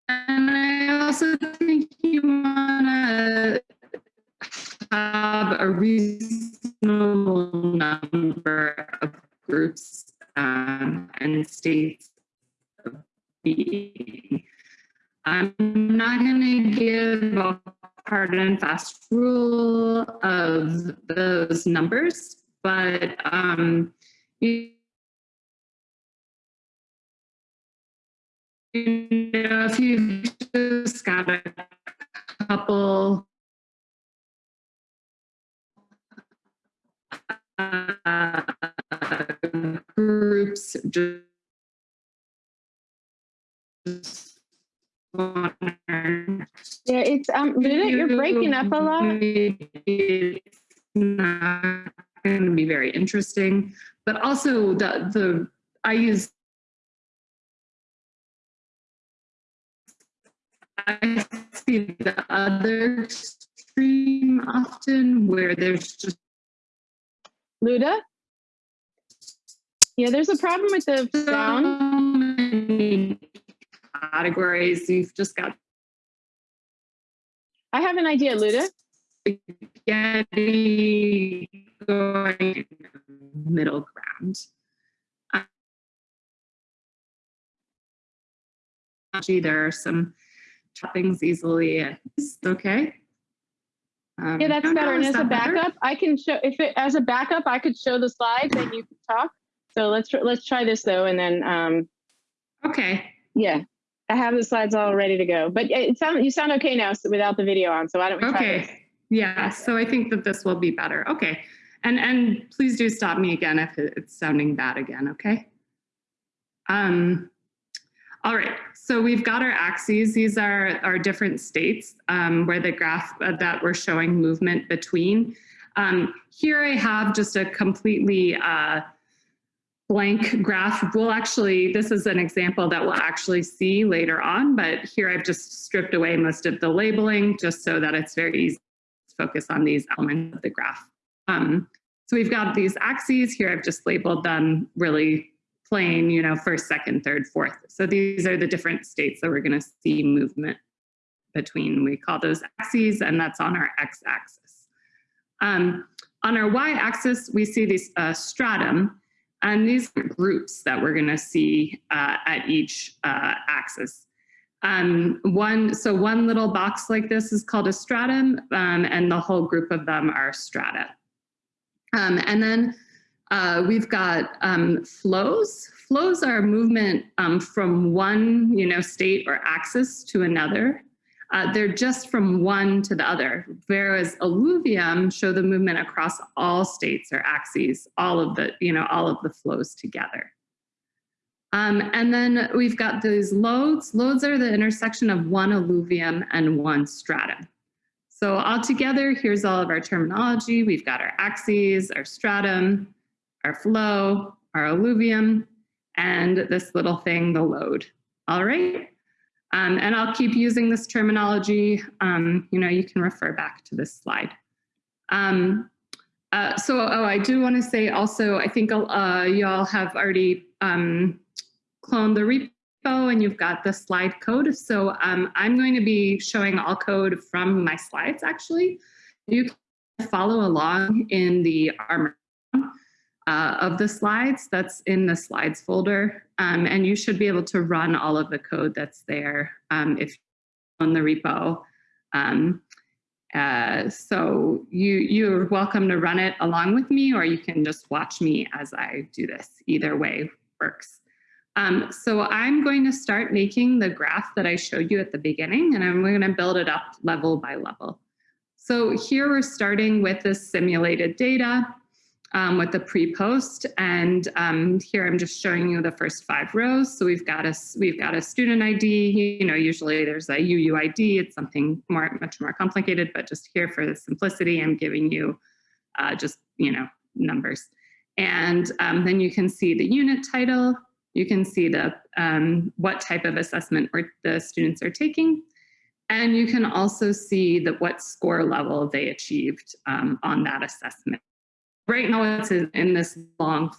and I also think you want to have a reasonable number of groups um, and states of being. I'm not going to give a hard and fast rule of those numbers, but um, you, know, if you've just got a couple uh, groups just Yeah, it's um, Luna, you're breaking up a lot. It's not going to be very interesting, but also the the I use I see the other extreme often where there's just Luda? Yeah, there's a problem with the sound. categories. You've just got I have an idea, Luda. spaghetti going middle ground. Uh, Actually, there are some choppings easily. It's okay. Um, Yeah, that's better. And as a that better? backup, I can show if it as a backup, I could show the slides and you can talk. So let's let's try this though, and then um, Okay. yeah, I have the slides all ready to go. But it sound you sound okay now without the video on. So why don't we try this? Okay. Yeah. So I think that this will be better. Okay. And and please do stop me again if it's sounding bad again. Okay. Um. All right. So we've got our axes. These are our different states um, where the graph uh, that we're showing movement between. Um, here I have just a completely uh, blank graph. We'll actually, this is an example that we'll actually see later on, but here I've just stripped away most of the labeling just so that it's very easy to focus on these elements of the graph. Um, so we've got these axes here. I've just labeled them really plain, you know, first, second, third, fourth. So these are the different states that we're going to see movement between. We call those axes, and that's on our x-axis. Um, on our y-axis, we see this uh, stratum, and these groups that we're going to see uh, at each uh, axis. Um, one, so one little box like this is called a stratum, um, and the whole group of them are strata. Um, and then uh, we've got um, flows. Flows are movement um, from one, you know, state or axis to another. Uh, they're just from one to the other, whereas alluvium show the movement across all states or axes, all of the, you know, all of the flows together. Um, and then we've got these lodes. Lodes are the intersection of one alluvium and one stratum. So all together, here's all of our terminology. We've got our axes, our stratum, our flow, our alluvium, and this little thing, the lode. All right. Um, and I'll keep using this terminology. Um, you know, you can refer back to this slide. Um, uh, so, oh, I do want to say also, I think uh, y'all have already um, cloned the repo and you've got the slide code. So um, I'm going to be showing all code from my slides, actually. You can follow along in the ARMOR uh, of the slides that's in the slides folder. Um, and you should be able to run all of the code that's there um, if on the repo. Um, uh, so you, you're welcome to run it along with me or you can just watch me as I do this. Either way works. Um, so I'm going to start making the graph that I showed you at the beginning and I'm going to build it up level by level. So here we're starting with this simulated data um, with the pre-post. And um, here I'm just showing you the first five rows. So we've got a we've got a student ID. You know, usually there's a UUID. It's something more much more complicated, but just here for the simplicity, I'm giving you uh, just you know numbers. And um, then you can see the unit title. You can see the um, what type of assessment or the students are taking. And you can also see that what score level they achieved um, on that assessment right now it's in this long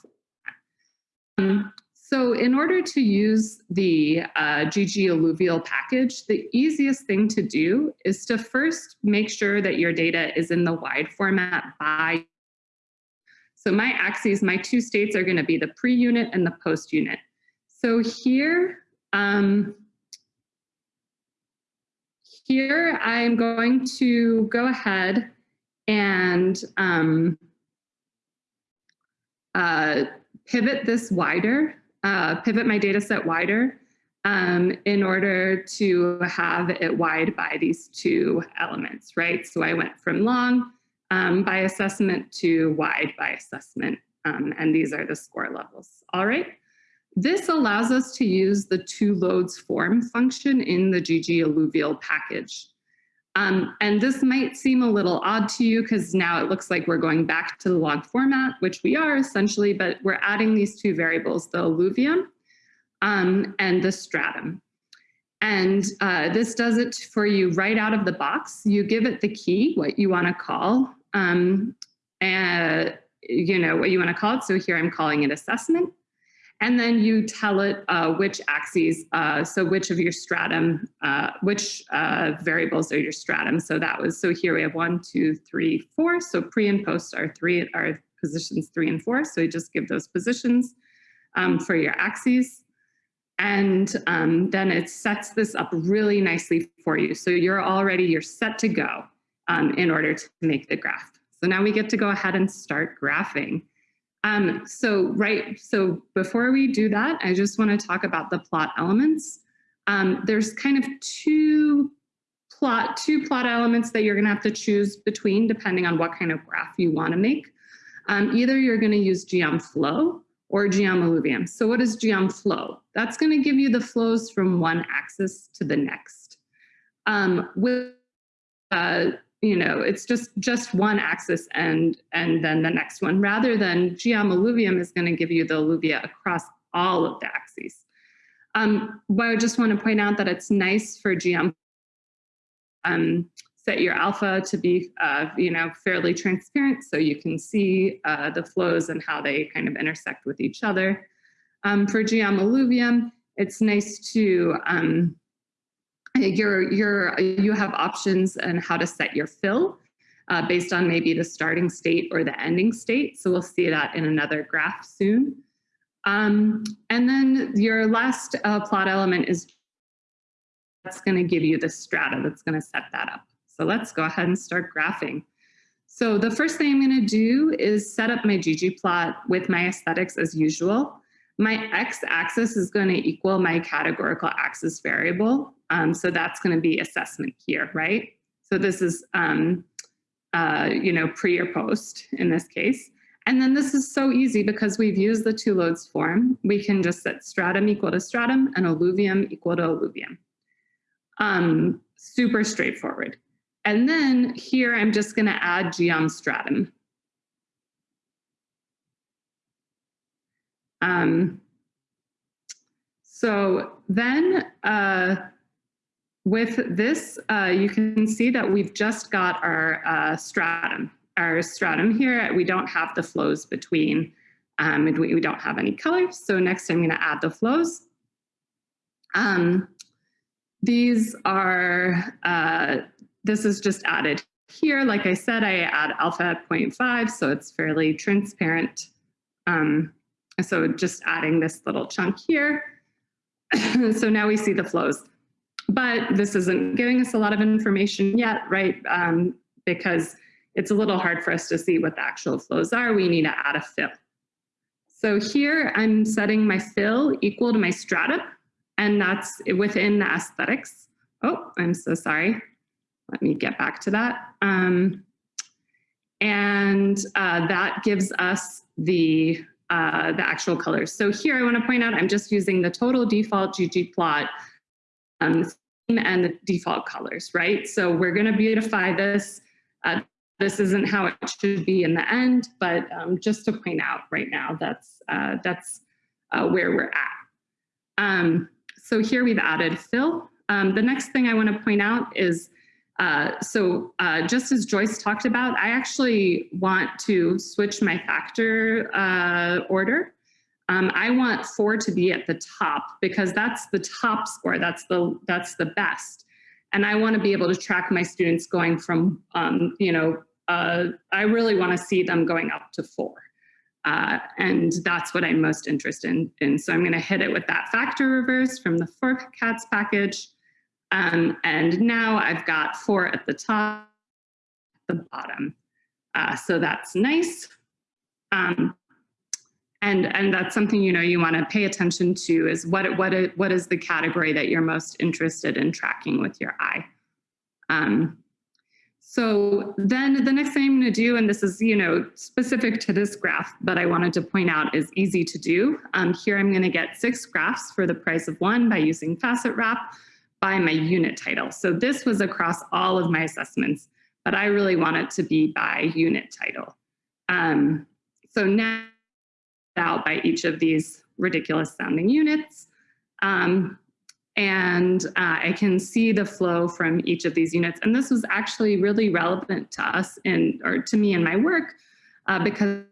um, so in order to use the uh, ggalluvial package, the easiest thing to do is to first make sure that your data is in the wide format by. So my axes, my two states are gonna be the pre-unit and the post-unit. So here, um, here I'm going to go ahead and um, uh, pivot this wider, uh, pivot my data set wider um, in order to have it wide by these two elements, right? So I went from long um, by assessment to wide by assessment, um, and these are the score levels, all right? This allows us to use the to_lodes_form function in the ggalluvial package. Um, and this might seem a little odd to you because now it looks like we're going back to the log format, which we are essentially, but we're adding these two variables, the alluvium um, and the stratum. And uh, this does it for you right out of the box. You give it the key, what you want to call, um, and you know what you want to call it. So here I'm calling it assessment. And then you tell it uh, which axes, uh, so which of your stratum, uh, which uh, variables are your stratum. So that was, so here we have one, two, three, four. So pre and post are three, are positions three and four. So you just give those positions um, for your axes. And um, then it sets this up really nicely for you. So you're already, you're set to go um, in order to make the graph. So now we get to go ahead and start graphing. Um, so right, so before we do that, I just want to talk about the plot elements. Um, there's kind of two plot, two plot elements that you're going to have to choose between depending on what kind of graph you want to make. Um, either you're going to use geom flow or geom alluvium. So what is geom flow? That's going to give you the flows from one axis to the next. Um, with uh, you know, it's just just one axis and and then the next one, rather than geom alluvium is going to give you the alluvia across all of the axes. Um, but I just want to point out that it's nice for geom um, set your alpha to be, uh, you know, fairly transparent so you can see uh, the flows and how they kind of intersect with each other. Um, for geom alluvium, it's nice to, um, you're, you're, you have options on how to set your fill uh, based on maybe the starting state or the ending state. So we'll see that in another graph soon. Um, and then your last uh, plot element is that's going to give you the strata that's going to set that up. So let's go ahead and start graphing. So the first thing I'm going to do is set up my ggplot with my aesthetics as usual. My x-axis is going to equal my categorical axis variable. Um, so that's going to be assessment here, right? So this is, um, uh, you know, pre or post in this case. And then this is so easy because we've used the to_lodes_form. We can just set stratum equal to stratum and alluvium equal to alluvium. Um, super straightforward. And then here I'm just going to add geom stratum. Um, so then uh, with this, uh, you can see that we've just got our uh, stratum. Our stratum here, we don't have the flows between, um, and we, we, don't have any colors. So next I'm going to add the flows. Um, these are, uh, this is just added here. Like I said, I add alpha 0.5, so it's fairly transparent. Um, so just adding this little chunk here. so now we see the flows. But this isn't giving us a lot of information yet, right? Um, because it's a little hard for us to see what the actual flows are. We need to add a fill. So here I'm setting my fill equal to my strata, and that's within the aesthetics. Oh, I'm so sorry. Let me get back to that. Um, and uh, that gives us the uh, the actual colors. So here I want to point out I'm just using the total default ggplot um, and the default colors, right? So we're going to beautify this. Uh, this isn't how it should be in the end, but um, just to point out right now, that's uh, that's uh, where we're at. Um, so here we've added fill. Um, the next thing I want to point out is uh, so uh, just as Joyce talked about, I actually want to switch my factor uh, order. Um, I want four to be at the top because that's the top score. That's the that's the best, and I want to be able to track my students going from um, you know uh, I really want to see them going up to four. Uh, and that's what I'm most interested in. in. So I'm going to hit it with that factor reverse from the four cats package. Um, and now I've got four at the top, the bottom. Uh, so that's nice. Um, and, and that's something you know you want to pay attention to is what, what, what is the category that you're most interested in tracking with your eye. Um, so then the next thing I'm going to do, and this is you know specific to this graph, but I wanted to point out is easy to do. Um, here I'm going to get six graphs for the price of one by using Facet Wrap by my unit title. So this was across all of my assessments, but I really want it to be by unit title. Um, so now out by each of these ridiculous sounding units. Um, and uh, I can see the flow from each of these units. And this was actually really relevant to us in, or to me in my work, uh, because it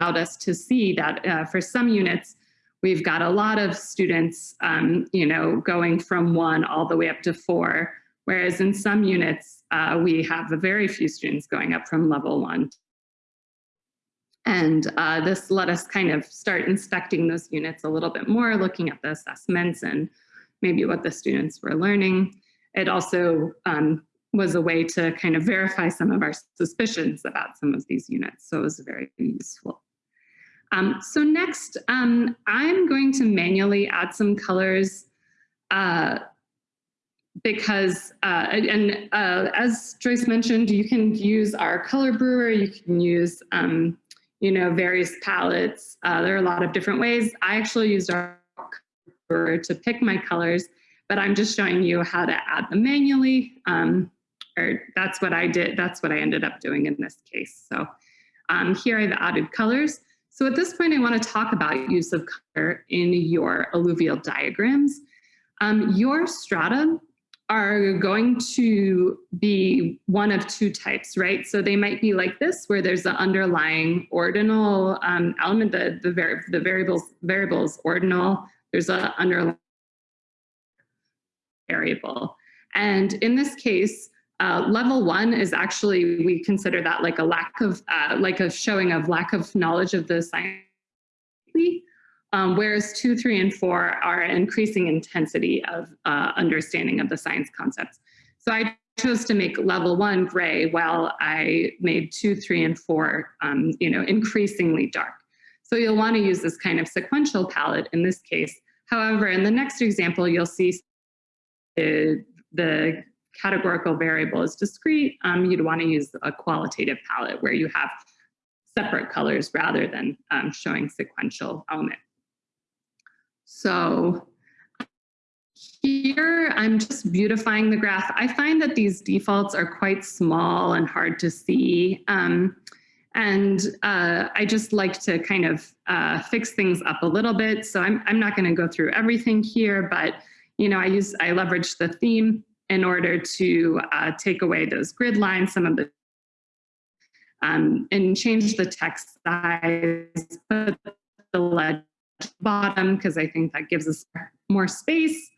allowed us to see that uh, for some units, We've got a lot of students, um, you know, going from one all the way up to four, whereas in some units, uh, we have a very few students going up from level one. And uh, this let us kind of start inspecting those units a little bit more, looking at the assessments and maybe what the students were learning. It also um, was a way to kind of verify some of our suspicions about some of these units. So it was very useful. Um, so next, um, I'm going to manually add some colors uh, because, uh, and uh, as Joyce mentioned, you can use RColorBrewer, you can use, um, you know, various palettes. Uh, there are a lot of different ways. I actually used our brewer to pick my colors, but I'm just showing you how to add them manually. Um, or that's what I did. That's what I ended up doing in this case. So um, here I've added colors. So at this point, I want to talk about use of color in your alluvial diagrams. Um, your strata are going to be one of two types, right? So they might be like this, where there's an underlying ordinal um, element, the, the, vari the variables, variables ordinal, there's an underlying variable. And in this case, uh, level one is actually, we consider that like a lack of, uh, like a showing of lack of knowledge of the science. Um, whereas two, three, and four are increasing intensity of uh, understanding of the science concepts. So I chose to make level one gray while I made two, three, and four, um, you know, increasingly dark. So you'll want to use this kind of sequential palette in this case. However, in the next example, you'll see the, the categorical variable is discrete. Um, you'd want to use a qualitative palette where you have separate colors rather than um, showing sequential element. So here I'm just beautifying the graph. I find that these defaults are quite small and hard to see. Um, and uh, I just like to kind of uh, fix things up a little bit. So I'm, I'm not gonna go through everything here, but you know, I use, I leverage the theme in order to uh, take away those grid lines, some of the, um, and change the text size, put the legend bottom because I think that gives us more space.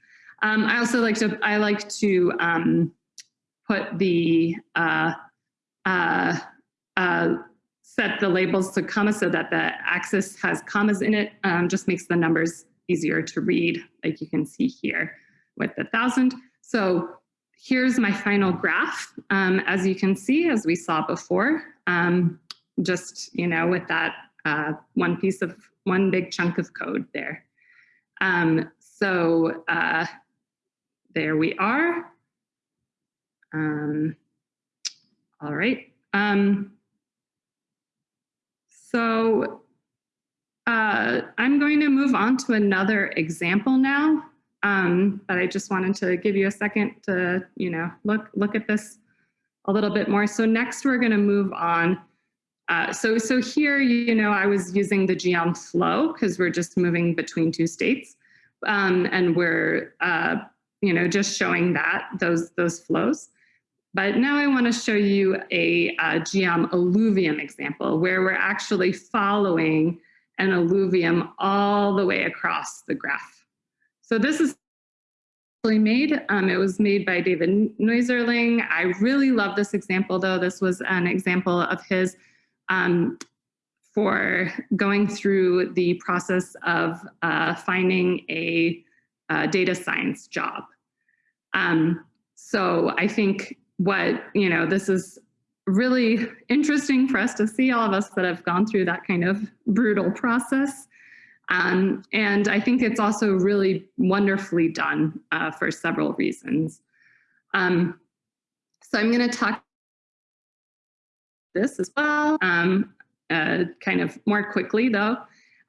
Um, I also like to, I like to um, put the, uh, uh, uh, set the labels to commas so that the axis has commas in it, um, just makes the numbers easier to read, like you can see here with the thousand. So here's my final graph. Um, as you can see, as we saw before, um, just, you know, with that uh, one piece of one big chunk of code there. Um, so uh, there we are. Um, all right. Um, so uh, I'm going to move on to another example now, um, but I just wanted to give you a second to, you know, look, look at this a little bit more. So next we're going to move on uh, so, so here, you know, I was using the geom flow because we're just moving between two states. Um, and we're, uh, you know, just showing that, those, those flows. But now I want to show you a, a geom alluvium example where we're actually following an alluvium all the way across the graph. So this is actually made. Um, it was made by David Neuzerling. I really love this example though. This was an example of his um, for going through the process of uh, finding a, a, data science job. Um, so I think what, you know, this is really interesting for us to see all of us that have gone through that kind of brutal process. Um, and I think it's also really wonderfully done uh, for several reasons. Um, so I'm going to talk this as well, um, uh, kind of more quickly though.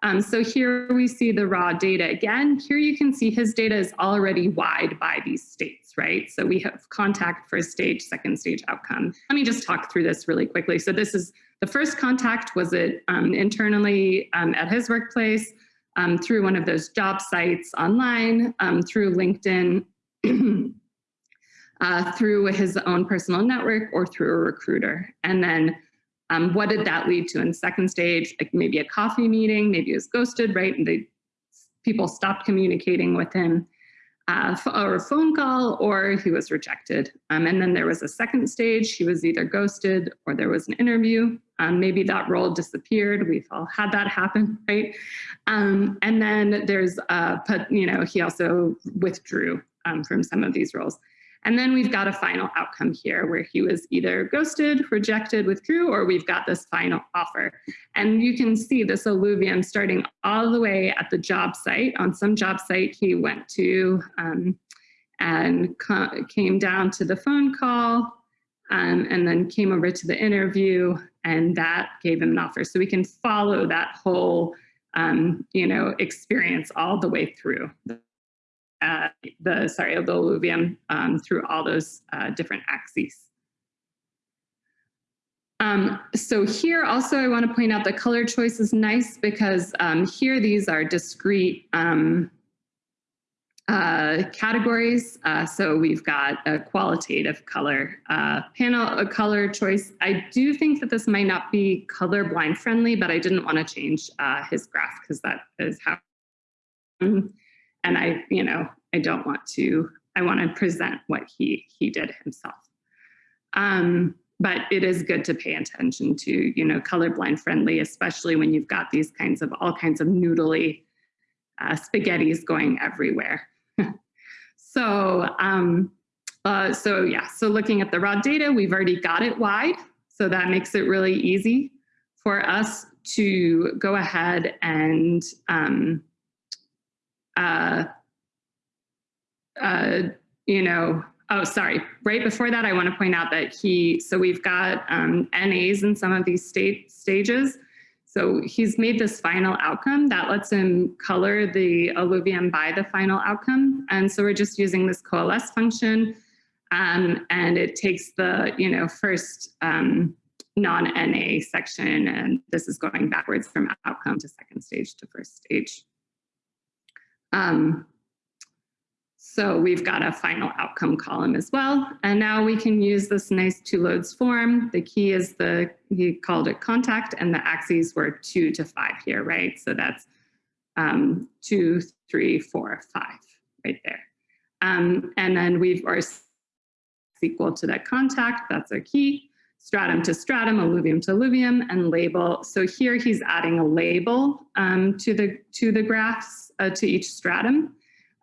Um, so here we see the raw data again. Here you can see his data is already wide by these states, right? So we have contact first stage, second stage outcome. Let me just talk through this really quickly. So this is the first contact was it um, internally um, at his workplace um, through one of those job sites online, um, through LinkedIn, uh, through his own personal network or through a recruiter. And then um, what did that lead to in second stage? Like maybe a coffee meeting, maybe he was ghosted, right? And they, people stopped communicating with him uh, or a phone call or he was rejected. Um, and then there was a second stage, he was either ghosted or there was an interview. Um, maybe that role disappeared. We've all had that happen, right? Um, and then there's, uh, you know, he also withdrew um, from some of these roles. And then we've got a final outcome here where he was either ghosted, rejected, withdrew, or we've got this final offer. And you can see this alluvium starting all the way at the job site. On some job site he went to um, and came down to the phone call um, and then came over to the interview and that gave him an offer. So we can follow that whole um, you know, experience all the way through uh, the, sorry, the alluvium um, through all those uh, different axes. Um, so here also I want to point out the color choice is nice because um, here these are discrete um, uh, categories. Uh, so we've got a qualitative color uh, panel, a color choice. I do think that this might not be colorblind friendly, but I didn't want to change uh, his graph because that is how, and I, you know, I don't want to, I want to present what he, he did himself. Um, but it is good to pay attention to, you know, colorblind friendly, especially when you've got these kinds of, all kinds of noodly uh, spaghettis going everywhere. so, um, uh, so yeah, so looking at the raw data, we've already got it wide. So that makes it really easy for us to go ahead and um, uh, uh, you know, oh, sorry. Right before that, I want to point out that he, so we've got um, NAs in some of these state stages. So he's made this final outcome that lets him color the alluvium by the final outcome. And so we're just using this coalesce function um, and it takes the, you know, first um, non-NA section and this is going backwards from outcome to second stage to first stage. Um, so we've got a final outcome column as well. And now we can use this nice to_lodes_form. The key is the, he called it contact and the axes were two to five here, right? So that's um, two, three, four, five right there. Um, and then we've or equal to that contact, that's our key, stratum to stratum, alluvium to alluvium, and label. So here he's adding a label um, to, the, to the graphs, uh, to each stratum.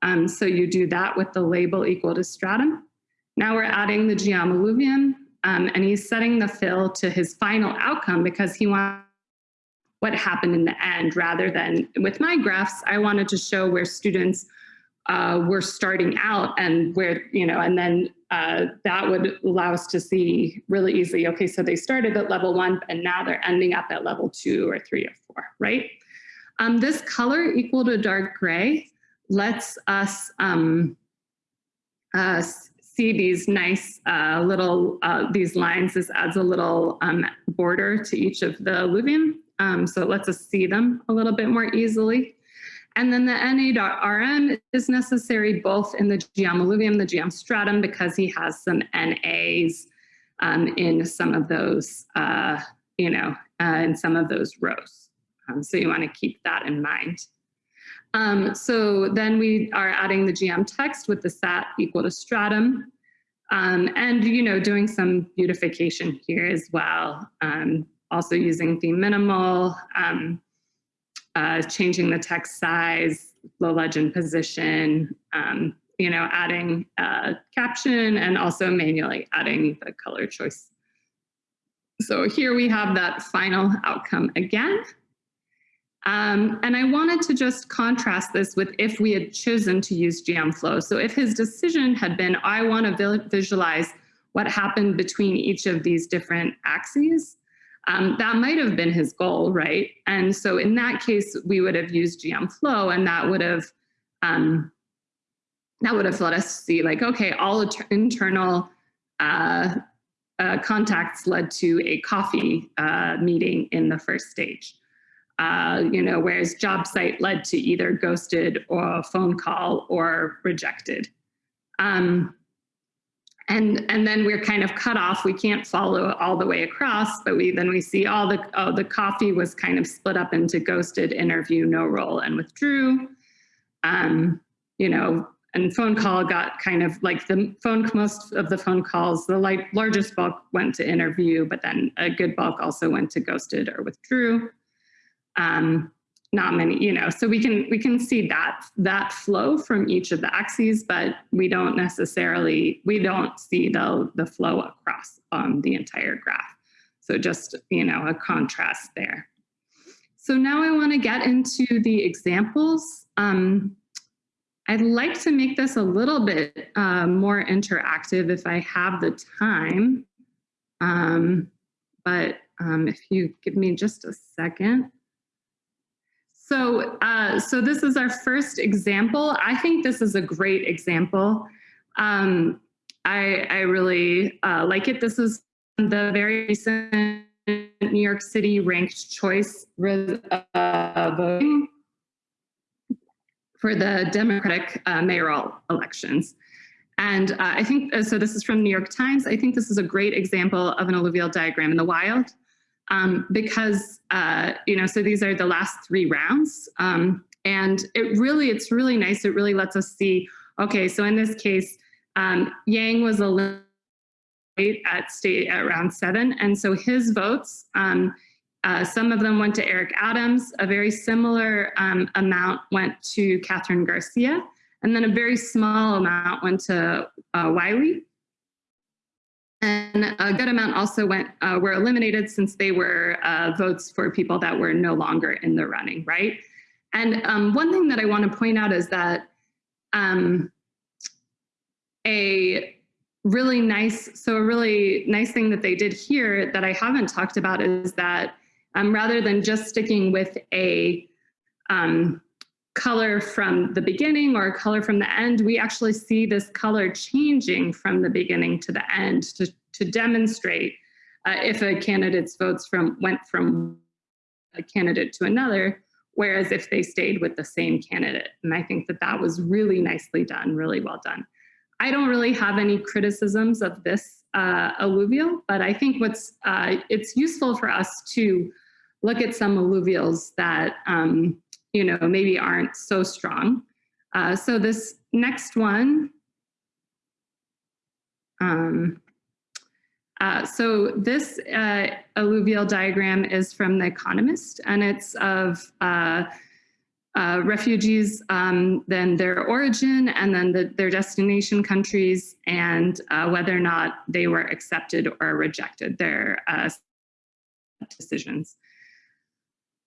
Um, so you do that with the label equal to stratum. Now we're adding the geom alluvium um, and he's setting the fill to his final outcome because he wants what happened in the end rather than with my graphs, I wanted to show where students uh, were starting out and where, you know, and then uh, that would allow us to see really easily, okay, so they started at level one and now they're ending up at level two or three or four, right? Um, this color equal to dark gray lets us um, uh, see these nice uh, little, uh, these lines. This adds a little um, border to each of the alluvium. Um, so it lets us see them a little bit more easily. And then the Na.rm is necessary both in the geom alluvium, the geom stratum, because he has some NAs um, in some of those, uh, you know, uh, in some of those rows. Um, so you want to keep that in mind. Um, so then we are adding the geom text with the stat equal to stratum. Um, and, you know, doing some beautification here as well. Um, also using theme minimal, um, uh, changing the text size, low legend position, um, you know, adding uh, caption and also manually adding the color choice. So here we have that final outcome again. Um, and I wanted to just contrast this with if we had chosen to use flow. So if his decision had been, I want to visualize what happened between each of these different axes, um, that might have been his goal, right? And so in that case, we would have used geom flow, and that would have um, that would have let us see like, okay, all internal uh, uh, contacts led to a coffee uh, meeting in the first stage. Uh, you know, whereas job site led to either ghosted or phone call or rejected. Um, and, and then we're kind of cut off. We can't follow all the way across, but we then we see all the, oh, the coffee was kind of split up into ghosted, interview, no role, and withdrew. Um, you know, and phone call got kind of like the phone, most of the phone calls, the like largest bulk went to interview, but then a good bulk also went to ghosted or withdrew um, not many, you know, so we can we can see that that flow from each of the axes, but we don't necessarily we don't see the the flow across um, the entire graph. So just you know a contrast there. So now I want to get into the examples. Um, I'd like to make this a little bit uh, more interactive if I have the time. Um, but um, if you give me just a second. So, uh, so this is our first example. I think this is a great example. Um, I, I really uh, like it. This is the very recent New York City ranked choice uh, voting for the Democratic uh, mayoral elections. And uh, I think, uh, so this is from New York Times. I think this is a great example of an alluvial diagram in the wild um, because, uh, you know, so these are the last three rounds. Um, and it really, it's really nice. It really lets us see, okay, so in this case, um, Yang was eliminated at state at round seven. And so his votes, um, uh, some of them went to Eric Adams, a very similar um, amount went to Kathryn Garcia, and then a very small amount went to uh, Wiley. And a good amount also went uh, were eliminated since they were uh, votes for people that were no longer in the running, right? And um, one thing that I want to point out is that um, a really nice, so a really nice thing that they did here that I haven't talked about is that um, rather than just sticking with a um, color from the beginning or color from the end, we actually see this color changing from the beginning to the end to, to demonstrate uh, if a candidate's votes from went from a candidate to another, whereas if they stayed with the same candidate. And I think that that was really nicely done, really well done. I don't really have any criticisms of this uh, alluvial, but I think what's uh, it's useful for us to look at some alluvials that um, you know maybe aren't so strong. Uh, so this next one, um, uh, so this uh, alluvial diagram is from The Economist, and it's of uh, uh, refugees, um, then their origin, and then the, their destination countries, and uh, whether or not they were accepted or rejected their decisions.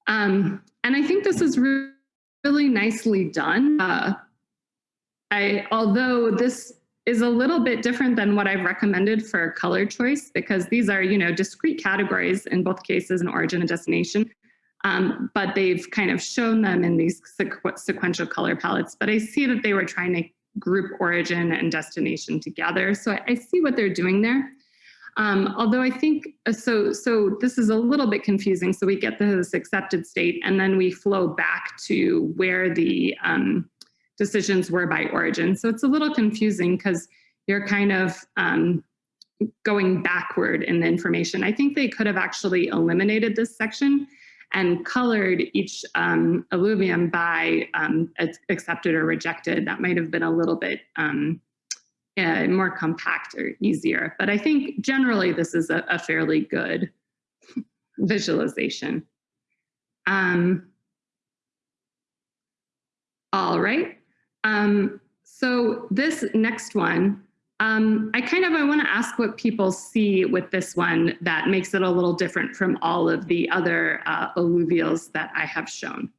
Um, and I think this is really, really nicely done. Uh, I, although this is a little bit different than what I've recommended for color choice because these are, you know, discrete categories in both cases, an origin and destination um, but they've kind of shown them in these sequ sequential color palettes. But I see that they were trying to group origin and destination together. So I, I see what they're doing there. Um, although I think, uh, so, so this is a little bit confusing. So we get this accepted state and then we flow back to where the um, decisions were by origin. So it's a little confusing because you're kind of um, going backward in the information. I think they could have actually eliminated this section and colored each um, alluvium by um, accepted or rejected. That might have been a little bit um, uh, more compact or easier. But I think generally this is a, a fairly good visualization. Um, all right. Um, so this next one um, I kind of, I want to ask what people see with this one that makes it a little different from all of the other uh, alluvials that I have shown.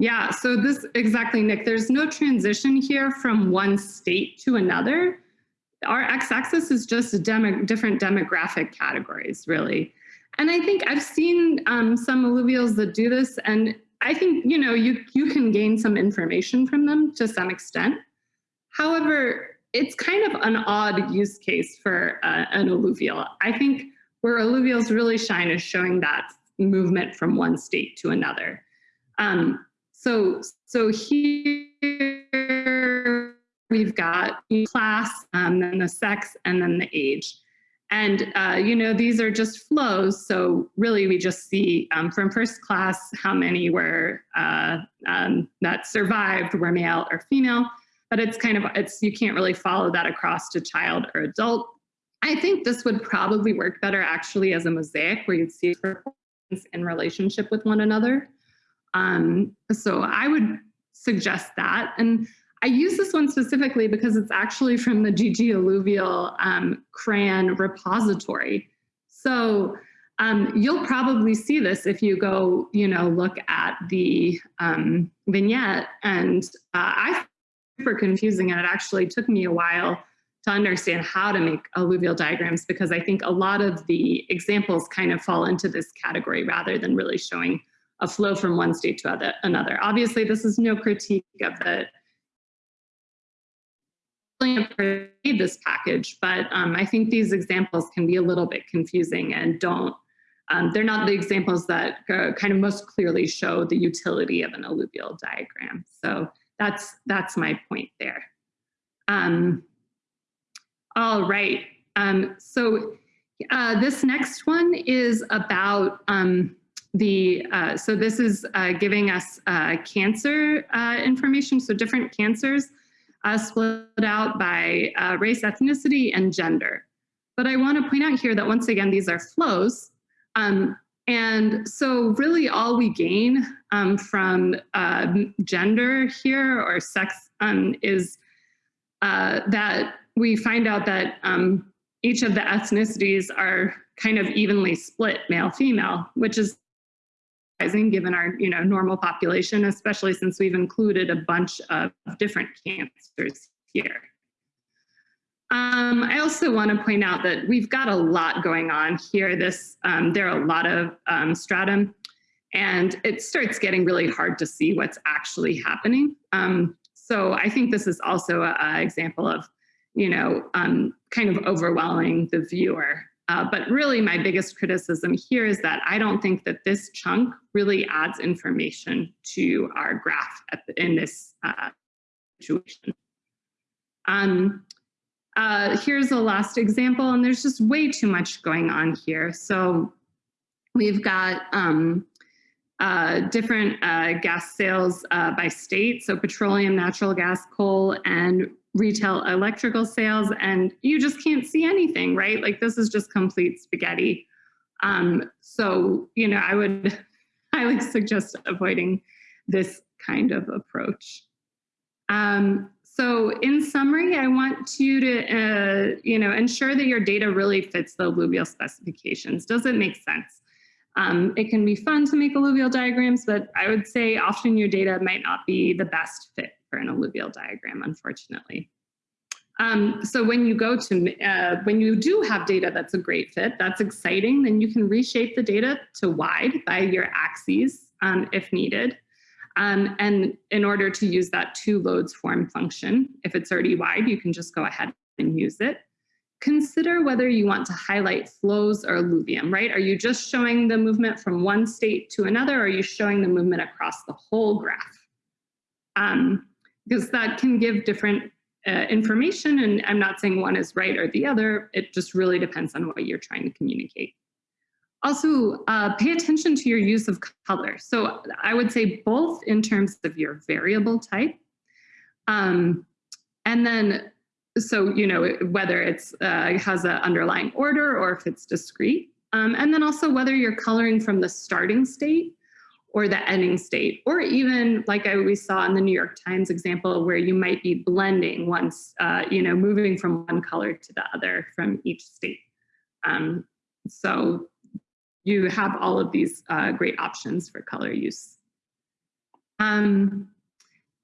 Yeah, so this, exactly, Nick, there's no transition here from one state to another. Our x-axis is just demo, different demographic categories, really. And I think I've seen um, some alluvials that do this, and I think, you know, you, you can gain some information from them to some extent. However, it's kind of an odd use case for uh, an alluvial. I think where alluvials really shine is showing that movement from one state to another. Um, so, so here we've got class, um, then the sex, and then the age. And, uh, you know, these are just flows. So really we just see um, from first class how many were uh, um, that survived were male or female but it's kind of, it's you can't really follow that across to child or adult. I think this would probably work better actually as a mosaic where you'd see in relationship with one another. Um, so I would suggest that. And I use this one specifically because it's actually from the ggalluvial um, CRAN repository. So um, you'll probably see this if you go, you know, look at the um, vignette. And uh, I super confusing and it actually took me a while to understand how to make alluvial diagrams because I think a lot of the examples kind of fall into this category rather than really showing a flow from one state to other, another. Obviously, this is no critique of the this package, but um, I think these examples can be a little bit confusing and don't, um, they're not the examples that uh, kind of most clearly show the utility of an alluvial diagram. So That's, that's my point there. Um, all right. Um, so uh, this next one is about um, the, uh, so this is uh, giving us uh, cancer uh, information. So different cancers uh, split out by uh, race, ethnicity, and gender. But I want to point out here that once again, these are flows. Um, and so really all we gain um, from gender here or sex um, is that we find out that um, each of the ethnicities are kind of evenly split male female, which is surprising given our you know normal population, especially since we've included a bunch of different cancers here. Um, I also want to point out that we've got a lot going on here. This um, there are a lot of um, stratum, and it starts getting really hard to see what's actually happening. Um, so I think this is also an example of, you know, um, kind of overwhelming the viewer. Uh, but really my biggest criticism here is that I don't think that this chunk really adds information to our graph the, in this uh, situation. Um, uh, here's the last example, and there's just way too much going on here. So we've got um, uh, different uh, gas sales uh, by state, so petroleum, natural gas, coal, and retail electrical sales, and you just can't see anything, right? Like this is just complete spaghetti. Um, so, you know, I would highly suggest avoiding this kind of approach. Um, so in summary, I want you to, uh, you know, ensure that your data really fits the alluvial specifications. Does it make sense? Um, it can be fun to make alluvial diagrams, but I would say often your data might not be the best fit for an alluvial diagram, unfortunately. Um, so when you go to, uh, when you do have data that's a great fit, that's exciting, then you can reshape the data to wide by your axes um, if needed. Um, and in order to use that to_lodes_form function, if it's already wide, you can just go ahead and use it. Consider whether you want to highlight flows or alluvium, right? Are you just showing the movement from one state to another, or are you showing the movement across the whole graph? Um, because that can give different uh, information, and I'm not saying one is right or the other, it just really depends on what you're trying to communicate. Also, uh, pay attention to your use of color. So I would say both in terms of your variable type, um, and then, so, you know, whether it's uh, has an underlying order or if it's discrete. Um, and then also whether you're coloring from the starting state or the ending state, or even like I, we saw in the New York Times example where you might be blending once, uh, you know, moving from one color to the other from each state. Um, so you have all of these uh, great options for color use. Um,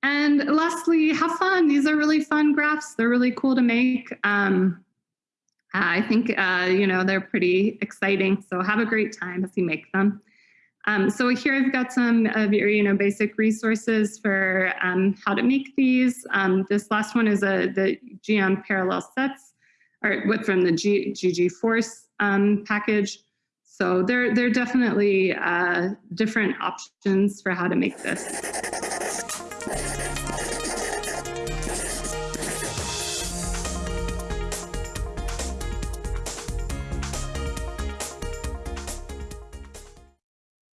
and lastly, have fun. These are really fun graphs. They're really cool to make. Um, I think, uh, you know, they're pretty exciting. So have a great time as you make them. Um, so here I've got some of your, you know, basic resources for um, how to make these. Um, this last one is a the geom parallel sets, or with from the G, ggforce um, package. So there, there are definitely uh, different options for how to make this.